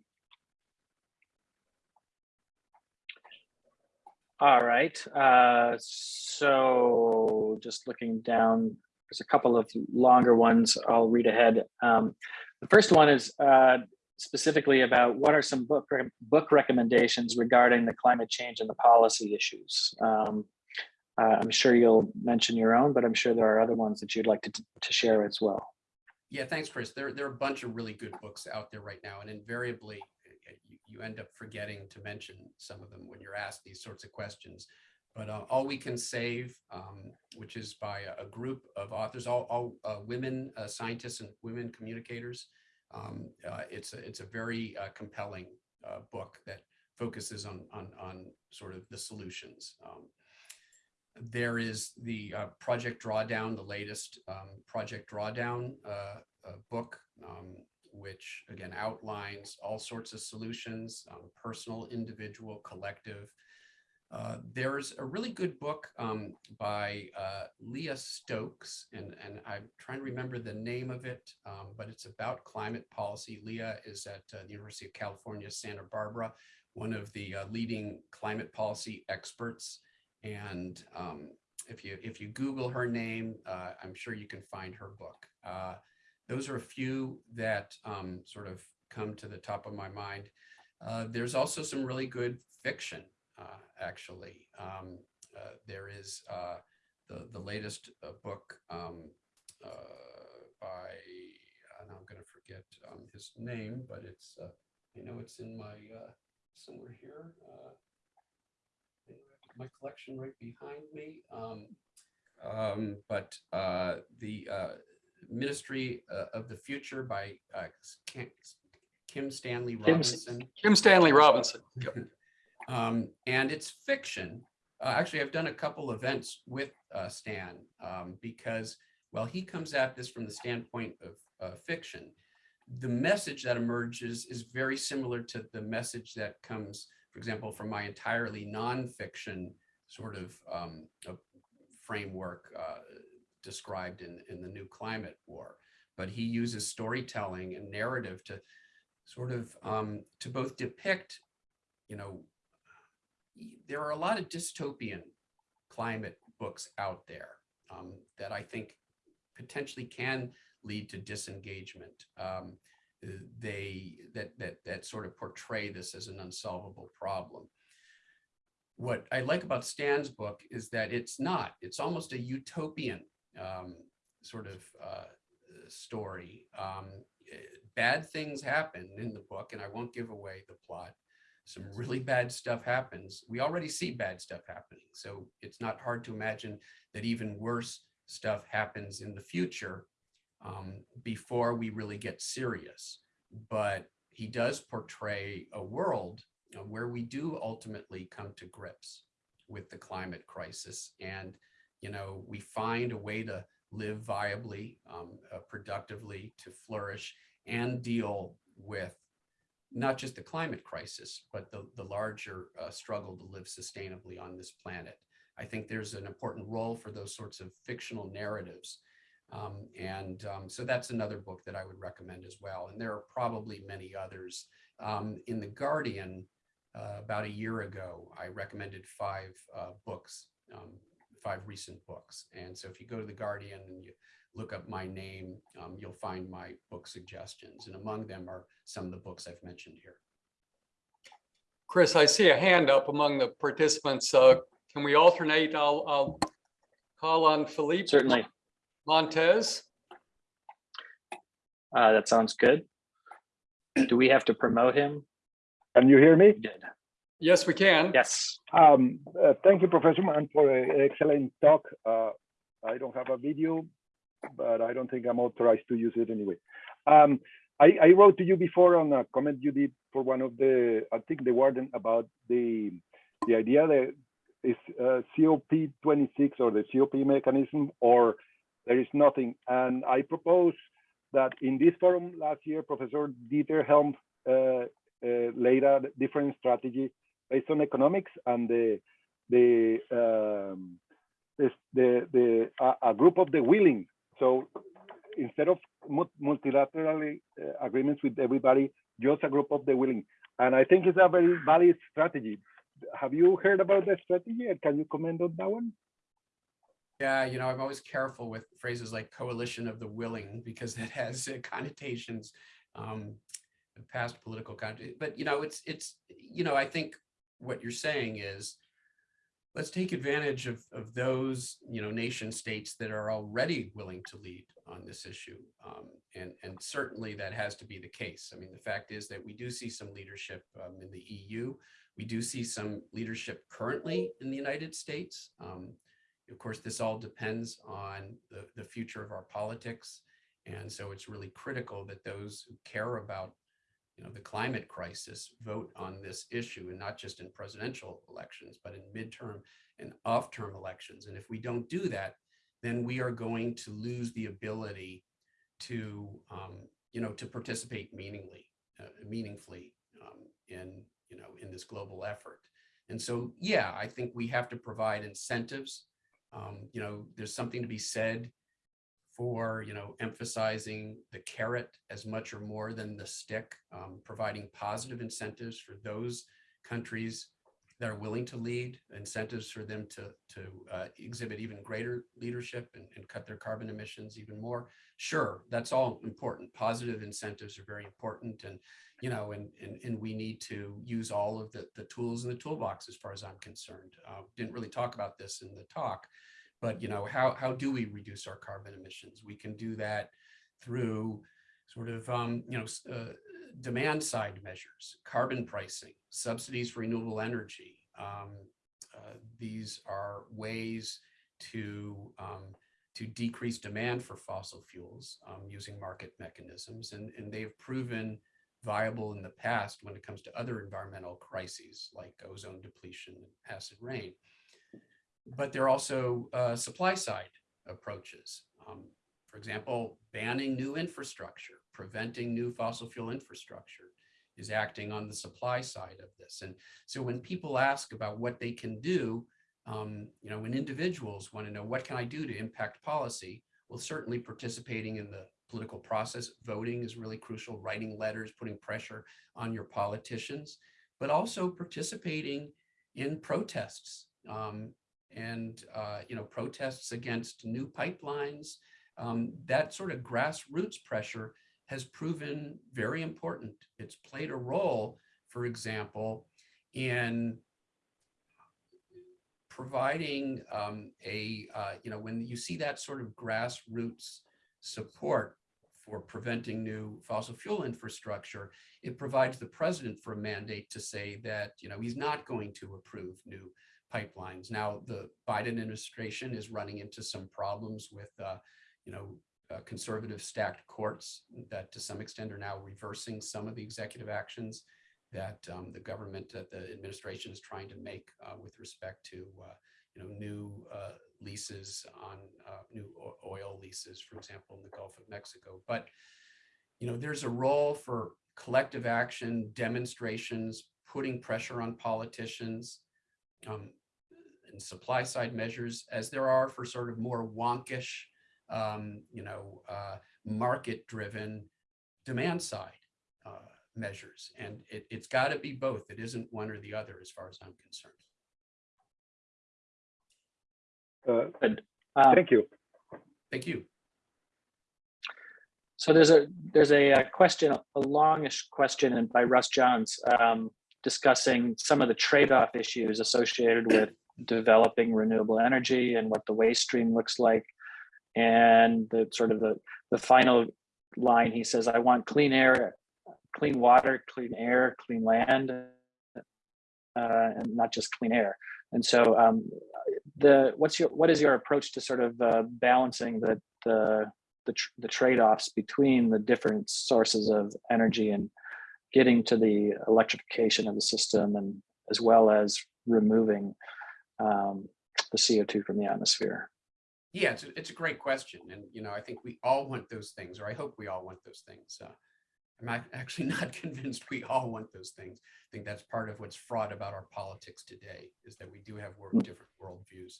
all right. Uh, so just looking down, there's a couple of longer ones I'll read ahead. Um, the first one is uh, specifically about what are some book re- book recommendations regarding the climate change and the policy issues. Um, uh, I'm sure you'll mention your own, but I'm sure there are other ones that you'd like to, to share as well. Yeah, thanks, Chris. There, there are a bunch of really good books out there right now, and invariably uh, you, you end up forgetting to mention some of them when you're asked these sorts of questions. But uh, All We Can Save, um, which is by a, a group of authors, all, all uh, women uh, scientists and women communicators. Um, uh, it's a, it's a very uh, compelling uh, book that focuses on, on, on sort of the solutions. Um, there is the uh, Project Drawdown, the latest um, Project Drawdown uh, uh, book, um, which again outlines all sorts of solutions, um, personal, individual, collective. Uh, there's a really good book um, by uh, Leah Stokes, and, and I'm trying to remember the name of it, um, but it's about climate policy. Leah is at uh, the University of California, Santa Barbara, one of the leading climate policy experts. And um, if you if you Google her name, uh, I'm sure you can find her book. Uh, those are a few that um, sort of come to the top of my mind. Uh, there's also some really good fiction, uh, actually. Um, uh, there is uh, the, the latest book um, by, and I'm going to forget um, his name, but it's, I know it's in my, somewhere here. I have My collection right behind me. Um, um, but uh, the uh, Ministry uh, of the Future by uh, Kim, Kim Stanley Robinson. Kim Stanley Robinson. Um, and it's fiction. Uh, actually, I've done a couple events with uh, Stan um, because, well, he comes at this from the standpoint of uh, fiction. The message that emerges is very similar to the message that comes, for example, from my entirely nonfiction sort of um, of framework uh, described in, in the new climate war. But he uses storytelling and narrative to sort of um, to both depict, you know, there are a lot of dystopian climate books out there um, that I think potentially can lead to disengagement. Um, they that that that sort of portray this as an unsolvable problem. What I like about Stan's book is that it's not. It's almost a utopian um, sort of uh, story. Um, bad things happen in the book, and I won't give away the plot some really bad stuff happens. We already see bad stuff happening. So it's not hard to imagine that even worse stuff happens in the future um, before we really get serious. But he does portray a world where we do ultimately come to grips with the climate crisis. And, you know, we find a way to live viably, um, uh, productively, to flourish and deal with not just the climate crisis, but the, the larger uh, struggle to live sustainably on this planet. I think there's an important role for those sorts of fictional narratives. Um, and um, so that's another book that I would recommend as well. And there are probably many others. Um, in The Guardian, uh, about a year ago, I recommended five uh, books, um, five recent books. And so if you go to The Guardian and you look up my name, um, you'll find my book suggestions. And among them are some of the books I've mentioned here. Chris, I see a hand up among the participants. Uh, Can we alternate? I'll, I'll call on Philippe Certainly, Montez. uh, that sounds good. Do we have to promote him? Can you hear me? We. Yes, we can. Yes, Um, uh, thank you, Professor Mann, for an excellent talk. Uh, I don't have a video, but I don't think I'm authorized to use it anyway. Um, I, I wrote to you before on a comment you did for one of the, I think the warden about the the idea that is uh, COP26 or the COP mechanism or there is nothing. And I propose that in this forum last year, Professor Dieter Helm uh, uh, laid out a different strategy based on economics and the the um, this, the the a, a group of the willing. So instead of mu- multilateral uh, agreements with everybody, just a group of the willing. And I think it's a very valid strategy. Have you heard about that strategy? And can you comment on that one? Yeah, you know, I'm always careful with phrases like coalition of the willing because that has uh, connotations, um, past political connotations. But you know, it's it's you know, I think what you're saying is let's take advantage of of those you know nation states that are already willing to lead on this issue, um, and and certainly that has to be the case. I mean, the fact is that we do see some leadership um, in the EU. We do see some leadership currently in the United States. Um, of course, this all depends on the, the future of our politics. And so it's really critical that those who care about you know, the climate crisis, vote on this issue and not just in presidential elections, but in midterm and off-term elections. And if we don't do that, then we are going to lose the ability to, um, you know, to participate meaningly, uh, meaningfully um, in, you know, in this global effort. And so, yeah, I think we have to provide incentives. Um, you know, there's something to be said for, you know, emphasizing the carrot as much or more than the stick, um, providing positive incentives for those countries that are willing to lead, incentives for them to, to uh, exhibit even greater leadership and, and cut their carbon emissions even more. Sure, that's all important. Positive incentives are very important. And, you know, and, and, and we need to use all of the, the tools in the toolbox as far as I'm concerned. Uh, didn't really talk about this in the talk, but, you know, how, how do we reduce our carbon emissions? We can do that through sort of, um, you know, uh, demand side measures, carbon pricing, subsidies for renewable energy. Um, uh, these are ways to um, to decrease demand for fossil fuels um, using market mechanisms, and, and they've proven viable in the past when it comes to other environmental crises like ozone depletion and acid rain. But there are also uh, supply side approaches. Um, for example, banning new infrastructure, preventing new fossil fuel infrastructure is acting on the supply side of this. And so when people ask about what they can do, um, you know, when individuals want to know what can I do to impact policy, well, certainly participating in the political process, voting is really crucial, writing letters, putting pressure on your politicians, but also participating in protests um, and, uh, you know, protests against new pipelines, um, that sort of grassroots pressure has proven very important. It's played a role, for example, in providing um, a, uh, you know, when you see that sort of grassroots support for preventing new fossil fuel infrastructure, it provides the president for a mandate to say that, you know, he's not going to approve new pipelines. Now, the Biden administration is running into some problems with, uh, you know, uh, conservative stacked courts that to some extent are now reversing some of the executive actions that um, the government, that the administration is trying to make uh, with respect to, uh, you know, new uh, leases on uh, new oil leases, for example, in the Gulf of Mexico. But, you know, there's a role for collective action, demonstrations, putting pressure on politicians, um, and supply side measures as there are for sort of more wonkish um, you know, uh, market driven demand side uh, measures. And it, it's got to be both. It isn't one or the other as far as I'm concerned. Uh, Good. Um, Thank you. Thank you. So there's a there's a, uh question, a longish question and by Russ Johns um, discussing some of the trade-off issues associated with developing renewable energy and what the waste stream looks like. And the sort of the, the final line, he says, I want clean air, clean water, clean air, clean land, uh, and not just clean air. And so um, the what's your what is your approach to sort of uh, balancing the the the, tr the trade-offs between the different sources of energy and getting to the electrification of the system and as well as removing um, the CO2 from the atmosphere? Yeah, it's a, it's a great question. And, you know, I think we all want those things, or I hope we all want those things. Uh, I'm actually not convinced we all want those things. I think that's part of what's fraught about our politics today is that we do have world, different worldviews.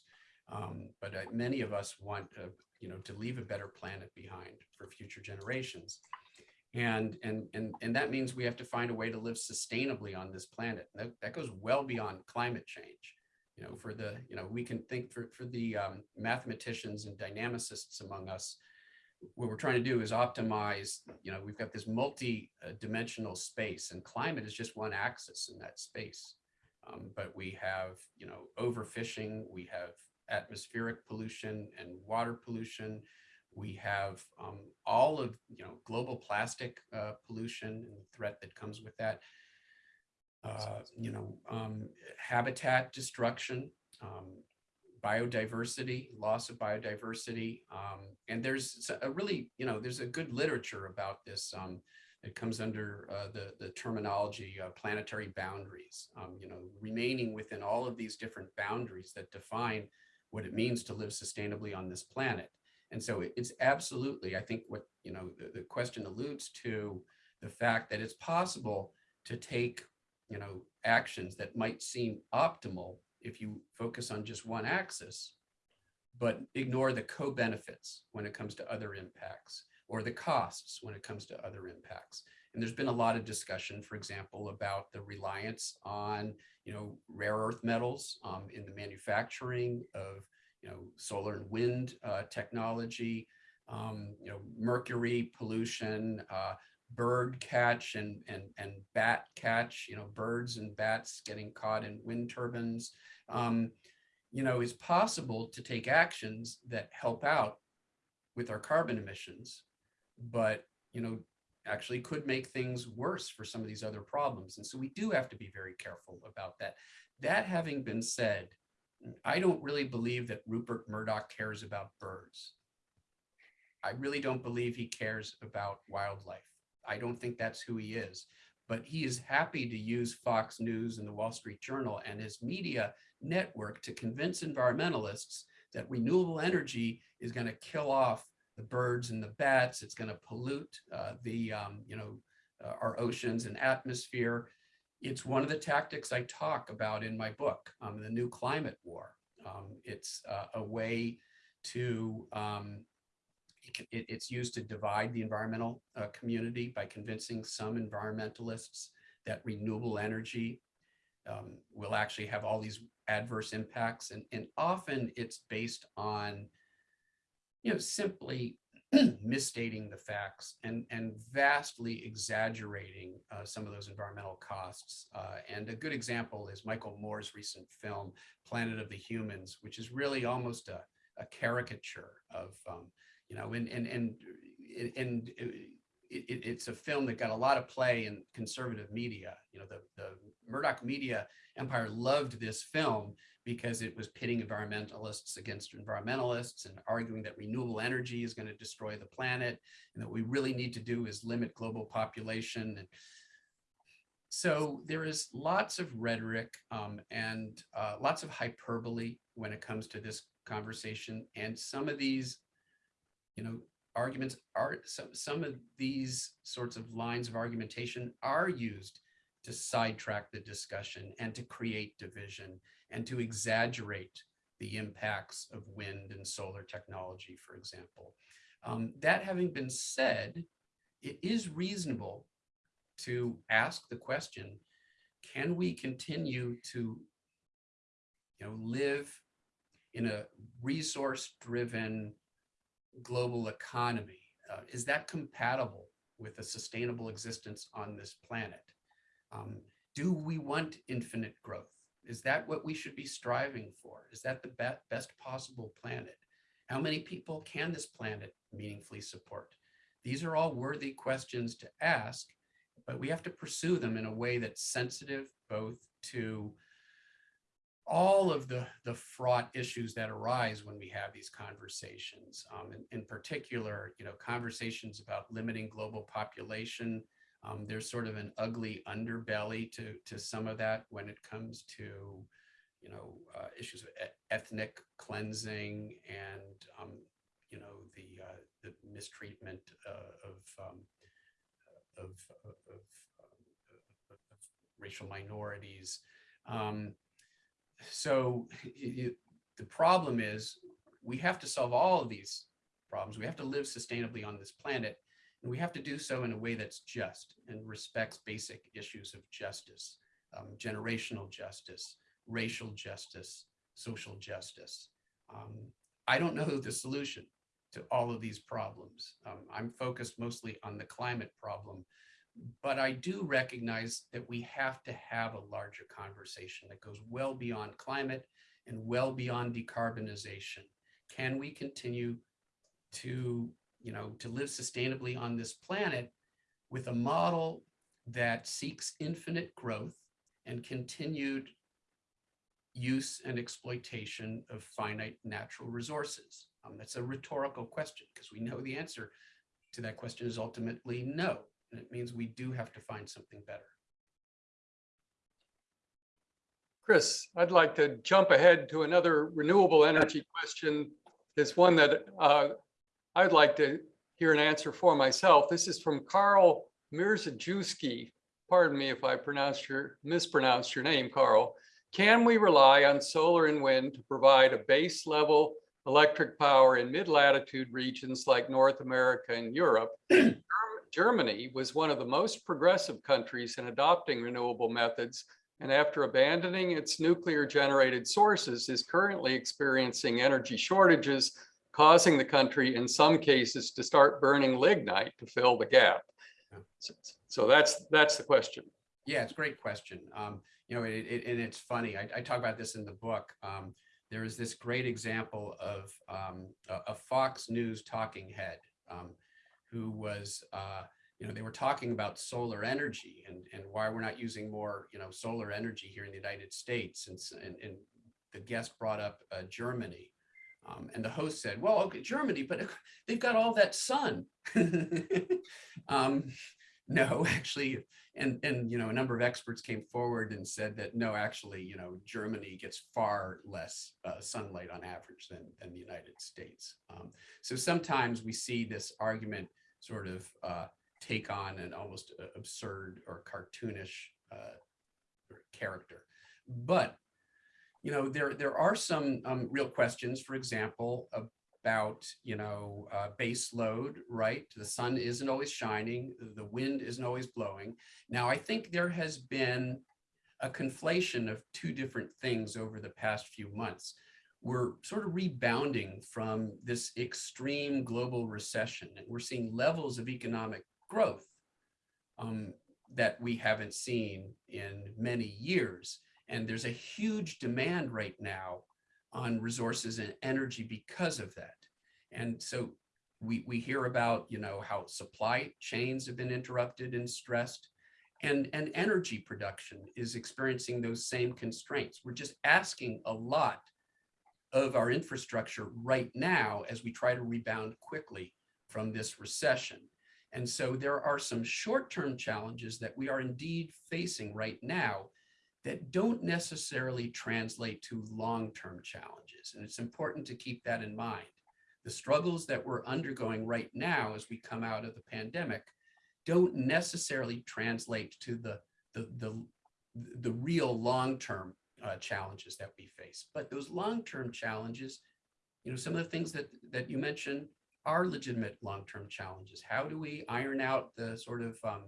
Um, but uh, many of us want, uh, you know, to leave a better planet behind for future generations. And, and, and, and that means we have to find a way to live sustainably on this planet. That, that goes well beyond climate change. You know, for the, you know, we can think for, for the um, mathematicians and dynamicists among us, what we're trying to do is optimize, you know, we've got this multi-dimensional space and climate is just one axis in that space. Um, but we have, you know, overfishing, we have atmospheric pollution and water pollution. We have um, all of, you know, global plastic uh, pollution and the threat that comes with that. Uh, you know, um, habitat destruction, um, biodiversity, loss of biodiversity. Um, and there's a really, you know, there's a good literature about this. Um, It comes under uh, the, the terminology uh, planetary boundaries, um, you know, remaining within all of these different boundaries that define what it means to live sustainably on this planet. And so it- it's absolutely, I think what, you know, the, the question alludes to the fact that it's possible to take, you know, actions that might seem optimal if you focus on just one axis, but ignore the co-benefits when it comes to other impacts or the costs when it comes to other impacts. And there's been a lot of discussion, for example, about the reliance on, you know, rare earth metals um, in the manufacturing of, you know, solar and wind uh, technology, um, you know, mercury pollution, uh, bird catch and, and, and bat catch, you know, birds and bats getting caught in wind turbines. Um, you know, is possible to take actions that help out with our carbon emissions, but, you know, actually could make things worse for some of these other problems. And so we do have to be very careful about that. That having been said, I don't really believe that Rupert Murdoch cares about birds. I really don't believe he cares about wildlife. I don't think that's who he is, but he is happy to use Fox News and the Wall Street Journal and his media network to convince environmentalists that renewable energy is going to kill off the birds and the bats. It's going to pollute uh, the, um, you know, uh, our oceans and atmosphere. It's one of the tactics I talk about in my book, um, The New Climate War. Um, it's uh, a way to, um, it it's used to divide the environmental uh, community by convincing some environmentalists that renewable energy um, will actually have all these adverse impacts. And, and often it's based on, you know, simply misstating the facts and, and vastly exaggerating uh, some of those environmental costs. Uh, and a good example is Michael Moore's recent film, Planet of the Humans, which is really almost a, a caricature of, um, you know, and, and, and, and it, it, it's a film that got a lot of play in conservative media. You know, the, the Murdoch media empire loved this film because it was pitting environmentalists against environmentalists and arguing that renewable energy is going to destroy the planet and that we really need to do is limit global population. And so there is lots of rhetoric um, and uh, lots of hyperbole when it comes to this conversation. And some of these, you know, arguments are, some, some of these sorts of lines of argumentation are used to sidetrack the discussion and to create division and to exaggerate the impacts of wind and solar technology, for example. Um, that having been said, it is reasonable to ask the question, can we continue to you know, live in a resource-driven global economy? Uh, is that compatible with a sustainable existence on this planet? Um, do we want infinite growth? Is that what we should be striving for? Is that the be best possible planet? How many people can this planet meaningfully support? These are all worthy questions to ask, but we have to pursue them in a way that's sensitive both to all of the, the fraught issues that arise when we have these conversations. Um, in, in particular, you know, conversations about limiting global population, um, there's sort of an ugly underbelly to, to some of that when it comes to, you know, uh, issues of ethnic cleansing and, um, you know, the, uh, the mistreatment uh, of, um, of, of- of racial minorities. Um, so it, the problem is we have to solve all of these problems. We have to live sustainably on this planet. And we have to do so in a way that's just and respects basic issues of justice, um, generational justice, racial justice, social justice. Um, I don't know the solution to all of these problems. Um, I'm focused mostly on the climate problem, but I do recognize that we have to have a larger conversation that goes well beyond climate and well beyond decarbonization. Can we continue to you know, to live sustainably on this planet with a model that seeks infinite growth and continued use and exploitation of finite natural resources? Um, that's a rhetorical question because we know the answer to that question is ultimately no. And it means we do have to find something better. Chris, I'd like to jump ahead to another renewable energy question. It's one that uh, I'd like to hear an answer for myself. This is from Carl Mirzajewski. Pardon me if I pronounced your, mispronounced your name, Carl. Can we rely on solar and wind to provide a base level electric power in mid-latitude regions like North America and Europe? Germ- Germany was one of the most progressive countries in adopting renewable methods and after abandoning its nuclear generated sources is currently experiencing energy shortages, causing the country in some cases to start burning lignite to fill the gap. So- So that's, that's the question. Yeah, it's a great question. Um, you know, it, it, and it's funny. I, I talk about this in the book. Um, there is this great example of um, a, a Fox News talking head um, who was, uh, you know, they were talking about solar energy and, and why we're not using more, you know, solar energy here in the United States. And, and, and the guest brought up uh, Germany. Um, and the host said, well, okay, Germany, but they've got all that sun. um, no, actually, and and you know a number of experts came forward and said that no actually you know germany gets far less uh, sunlight on average than than the united states um, so sometimes we see this argument sort of uh, take on an almost uh, absurd or cartoonish uh, character. But you know there there are some um, real questions for example about you know uh, base load right? The sun isn't always shining the wind isn't always blowing. Now i think there has been a conflation of two different things over the past few months we're sort of rebounding from this extreme global recession and we're seeing levels of economic growth um, that we haven't seen in many years and there's a huge demand right now on resources and energy because of that. And so we, we hear about, you know, how supply chains have been interrupted and stressed and, and energy production is experiencing those same constraints. We're just asking a lot of our infrastructure right now as we try to rebound quickly from this recession. And so there are some short-term challenges that we are indeed facing right now that don't necessarily translate to long-term challenges. And it's important to keep that in mind. The struggles that we're undergoing right now as we come out of the pandemic don't necessarily translate to the, the, the, the real long-term uh, challenges that we face. But those long-term challenges, you know, some of the things that, that you mentioned are legitimate long-term challenges. How do we iron out the sort of um,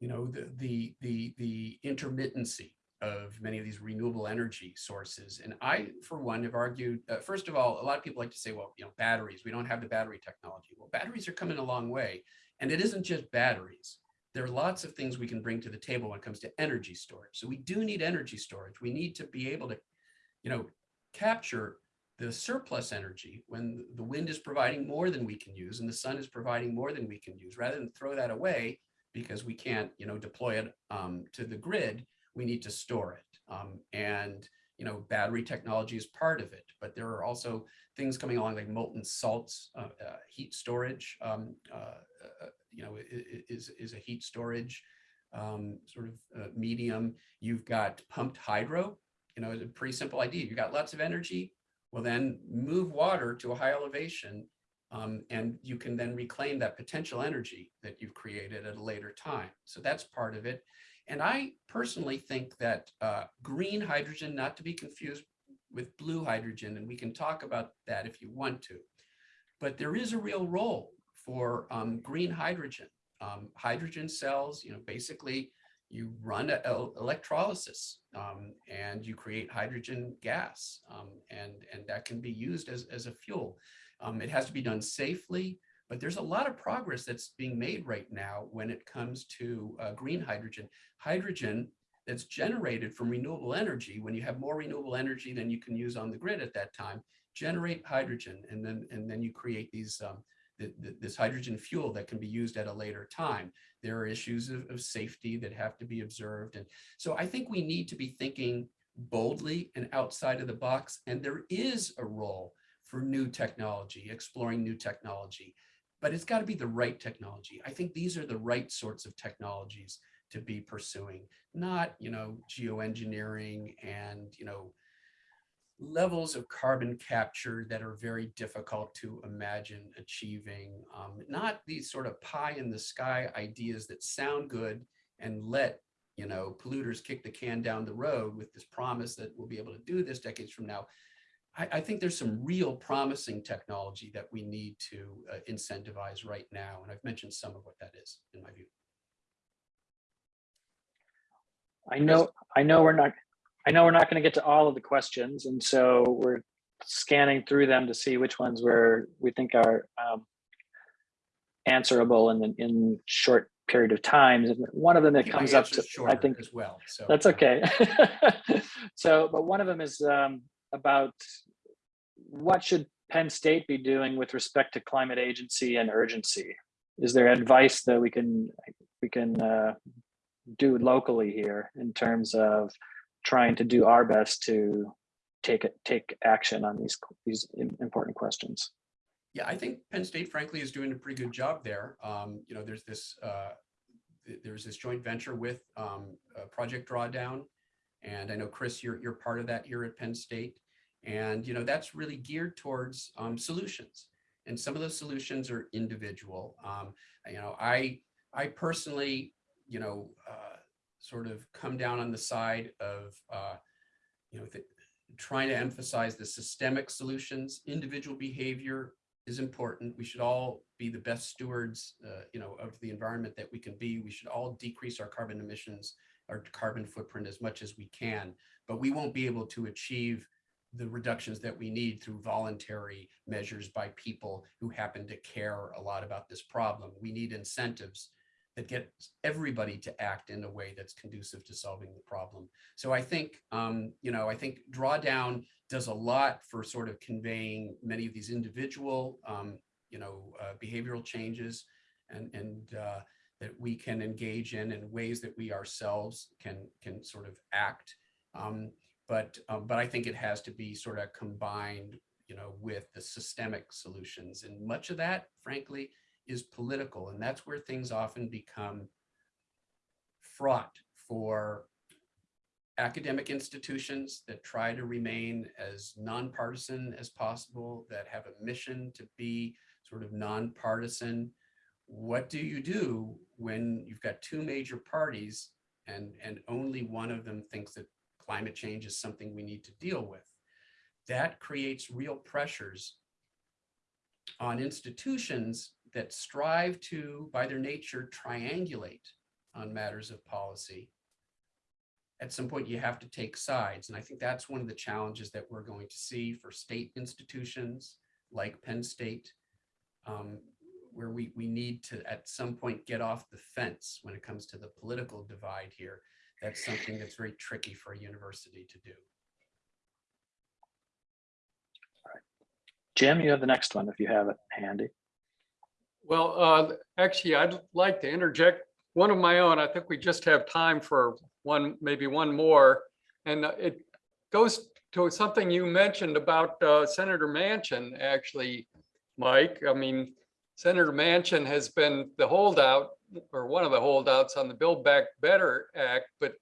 you know, the, the, the, the intermittency of many of these renewable energy sources. And I, for one, have argued, uh, first of all, a lot of people like to say, well, you know, batteries, we don't have the battery technology. Well, batteries are coming a long way. And it isn't just batteries. There are lots of things we can bring to the table when it comes to energy storage. So we do need energy storage. We need to be able to, you know, capture the surplus energy when the wind is providing more than we can use and the sun is providing more than we can use, rather than throw that away because we can't, you know, deploy it um, to the grid, we need to store it. Um, and, you know, battery technology is part of it, but there are also things coming along like molten salts, uh, uh, heat storage, um, uh, uh, you know, is, is a heat storage um, sort of uh, medium. You've got pumped hydro, you know, it's a pretty simple idea. You've got lots of energy, well then move water to a high elevation um, and you can then reclaim that potential energy that you've created at a later time. So that's part of it. And I personally think that uh, green hydrogen, not to be confused with blue hydrogen, and we can talk about that if you want to, but there is a real role for um, green hydrogen. Um, hydrogen cells, you know, basically you run a, a- electrolysis um, and you create hydrogen gas um, and, and that can be used as, as a fuel. Um, it has to be done safely, but there's a lot of progress that's being made right now when it comes to uh, green hydrogen. Hydrogen that's generated from renewable energy, when you have more renewable energy than you can use on the grid at that time, generate hydrogen and then, and then you create these, th- th- this hydrogen fuel that can be used at a later time. There are issues of, of safety that have to be observed. And so I think we need to be thinking boldly and outside of the box. And there is a role for new technology, exploring new technology. but it's got to be the right technology. I think these are the right sorts of technologies to be pursuing, not, you know, geoengineering and, you know, levels of carbon capture that are very difficult to imagine achieving, um, not these sort of pie in the sky ideas that sound good and let, you know, polluters kick the can down the road with this promise that we'll be able to do this decades from now. I, I think there's some real promising technology that we need to uh, incentivize right now. And I've mentioned some of what that is in my view. I know, I know we're not, I know we're not going to get to all of the questions, and so we're scanning through them to see which ones we're, we think are um, answerable in, the- in short period of time. And One of them that comes up to, I think, As well, so. that's okay. So, but one of them is um, about what should Penn State be doing with respect to climate agency and urgency? Is there advice that we can, we can uh, do locally here in terms of trying to do our best to take it, take action on these, these important questions? Yeah, I think Penn State frankly is doing a pretty good job there. Um, you know, there's this, uh, th- there's this joint venture with, um, uh, Project Drawdown. And I know, Chris, you're, you're part of that here at Penn State. And, you know, that's really geared towards, um, solutions. And some of those solutions are individual. Um, you know, I, I personally, you know, uh, sort of come down on the side of, uh, you know, trying to emphasize the systemic solutions, individual behavior is important. We should all be the best stewards, uh, you know, of the environment that we can be. We should all decrease our carbon emissions, our carbon footprint as much as we can, but we won't be able to achieve the reductions that we need through voluntary measures by people who happen to care a lot about this problem. We need incentives that get everybody to act in a way that's conducive to solving the problem. So I think, um, you know, I think drawdown does a lot for sort of conveying many of these individual, um, you know, uh, behavioral changes and, and uh, that we can engage in in ways that we ourselves can, can sort of act. Um, but, um, but I think it has to be sort of combined, you know, with the systemic solutions. And much of that, frankly, is political. And that's where things often become fraught for academic institutions that try to remain as nonpartisan as possible, that have a mission to be sort of nonpartisan. What do you do when you've got two major parties and, and only one of them thinks that climate change is something we need to deal with? That creates real pressures on institutions that strive to, by their nature, triangulate on matters of policy at some point you have to take sides. And I think that's one of the challenges that we're going to see for state institutions like Penn State, um, where we, we need to at some point get off the fence when it comes to the political divide here. That's something that's very tricky for a university to do. Jim, you have the next one if you have it handy. Well, uh, actually, I'd like to interject one of my own. I think we just have time for one, maybe one more. And uh, it goes to something you mentioned about uh, Senator Manchin, actually, Mike. I mean, Senator Manchin has been the holdout or one of the holdouts on the Build Back Better Act, but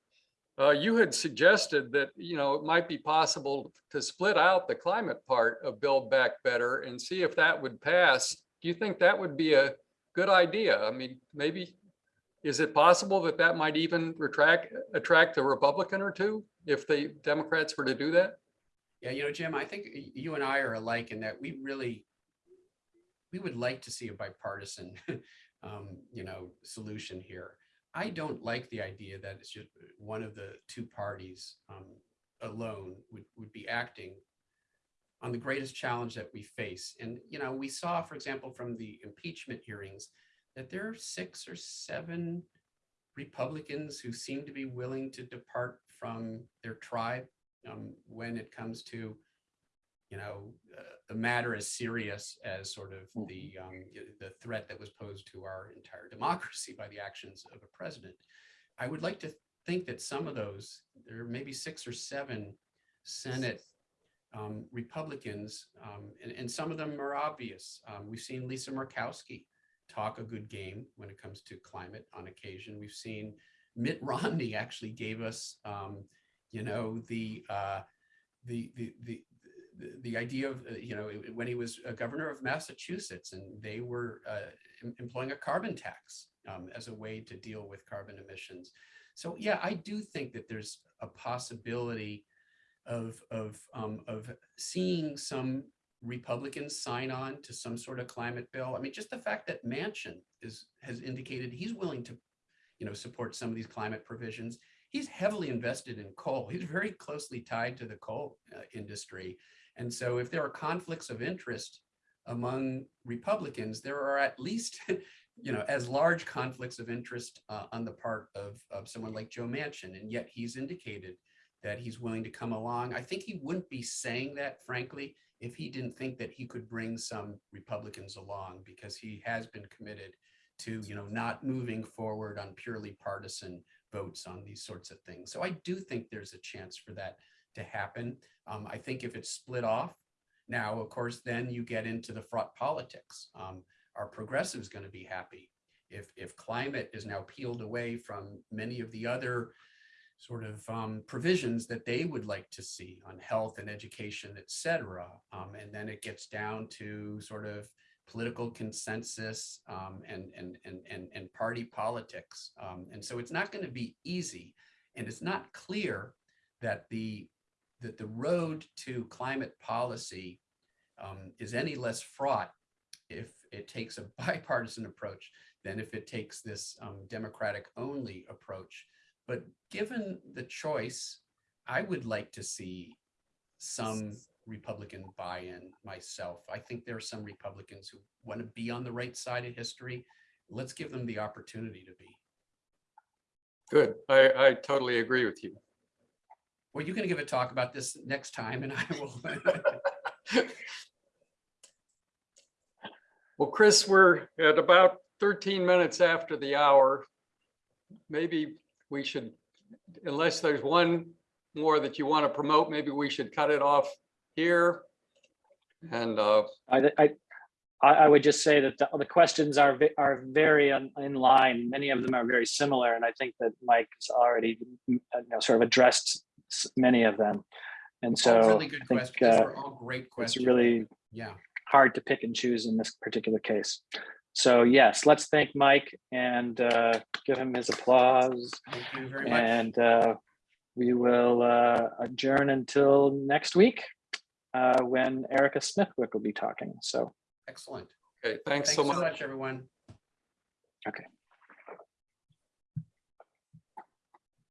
uh, you had suggested that, you know, it might be possible to split out the climate part of Build Back Better and see if that would pass. Do you think that would be a good idea? I mean, maybe, is it possible that that might even retract, attract a Republican or two if the Democrats were to do that? Yeah, you know, Jim, I think you and I are alike in that we really, we would like to see a bipartisan, um, you know, solution here. I don't like the idea that it's just one of the two parties um, alone would, would be acting on the greatest challenge that we face. And, you know, we saw, for example, from the impeachment hearings, that there are six or seven Republicans who seem to be willing to depart from their tribe um, when it comes to, you know, uh, the matter as serious as sort of the um, the threat that was posed to our entire democracy by the actions of a president. I would like to think that some of those, there are maybe six or seven Senate um, Republicans, um, and, and some of them are obvious. Um, we've seen Lisa Murkowski talk a good game when it comes to climate on occasion. We've seen Mitt Romney actually gave us, um, you know, the, uh, the, the, the, the, the idea of, uh, you know, when he was a governor of Massachusetts and they were uh, em- employing a carbon tax um, as a way to deal with carbon emissions. So yeah, I do think that there's a possibility of, of, um, of seeing some Republicans sign on to some sort of climate bill. I mean, just the fact that Manchin is, has indicated he's willing to, you know, support some of these climate provisions. He's heavily invested in coal. He's very closely tied to the coal uh, industry. And so if there are conflicts of interest among Republicans, there are at least, you know, as large conflicts of interest uh, on the part of, of someone like Joe Manchin. And yet he's indicated that he's willing to come along. I think he wouldn't be saying that, frankly, if he didn't think that he could bring some Republicans along because he has been committed to, you know, not moving forward on purely partisan votes on these sorts of things. So I do think there's a chance for that to happen. Um, I think if it's split off, now, of course, then you get into the fraught politics. Um, are progressives going to be happy if if climate is now peeled away from many of the other sort of um, provisions that they would like to see on health and education, et cetera. Um, and then it gets down to sort of political consensus um, and, and, and, and, and party politics. Um, and so it's not going to be easy. And it's not clear that the, that the road to climate policy um, is any less fraught if it takes a bipartisan approach than if it takes this um, democratic only approach. But given the choice, I would like to see some Republican buy-in myself. I think there are some Republicans who want to be on the right side of history. Let's give them the opportunity to be. Good. I, I totally agree with you. Well, you're going to give a talk about this next time and I will. Well, Chris, we're at about 13 minutes after the hour. Maybe we should, unless there's one more that you want to promote, maybe we should cut it off here. And uh, I, I, I I would just say that the, the questions are, are very in, in line. Many of them are very similar, and I think that Mike has already, you know, sort of addressed many of them. And All so Really I good think questions. These uh, are all great questions. it's really Yeah, hard to pick and choose in this particular case. So yes, let's thank Mike and uh, give him his applause. thank you very much. And uh, we will uh, adjourn until next week uh, when Erica Smithwick will be talking. So, Excellent. okay, thanks Thanks so so much. much, everyone. okay.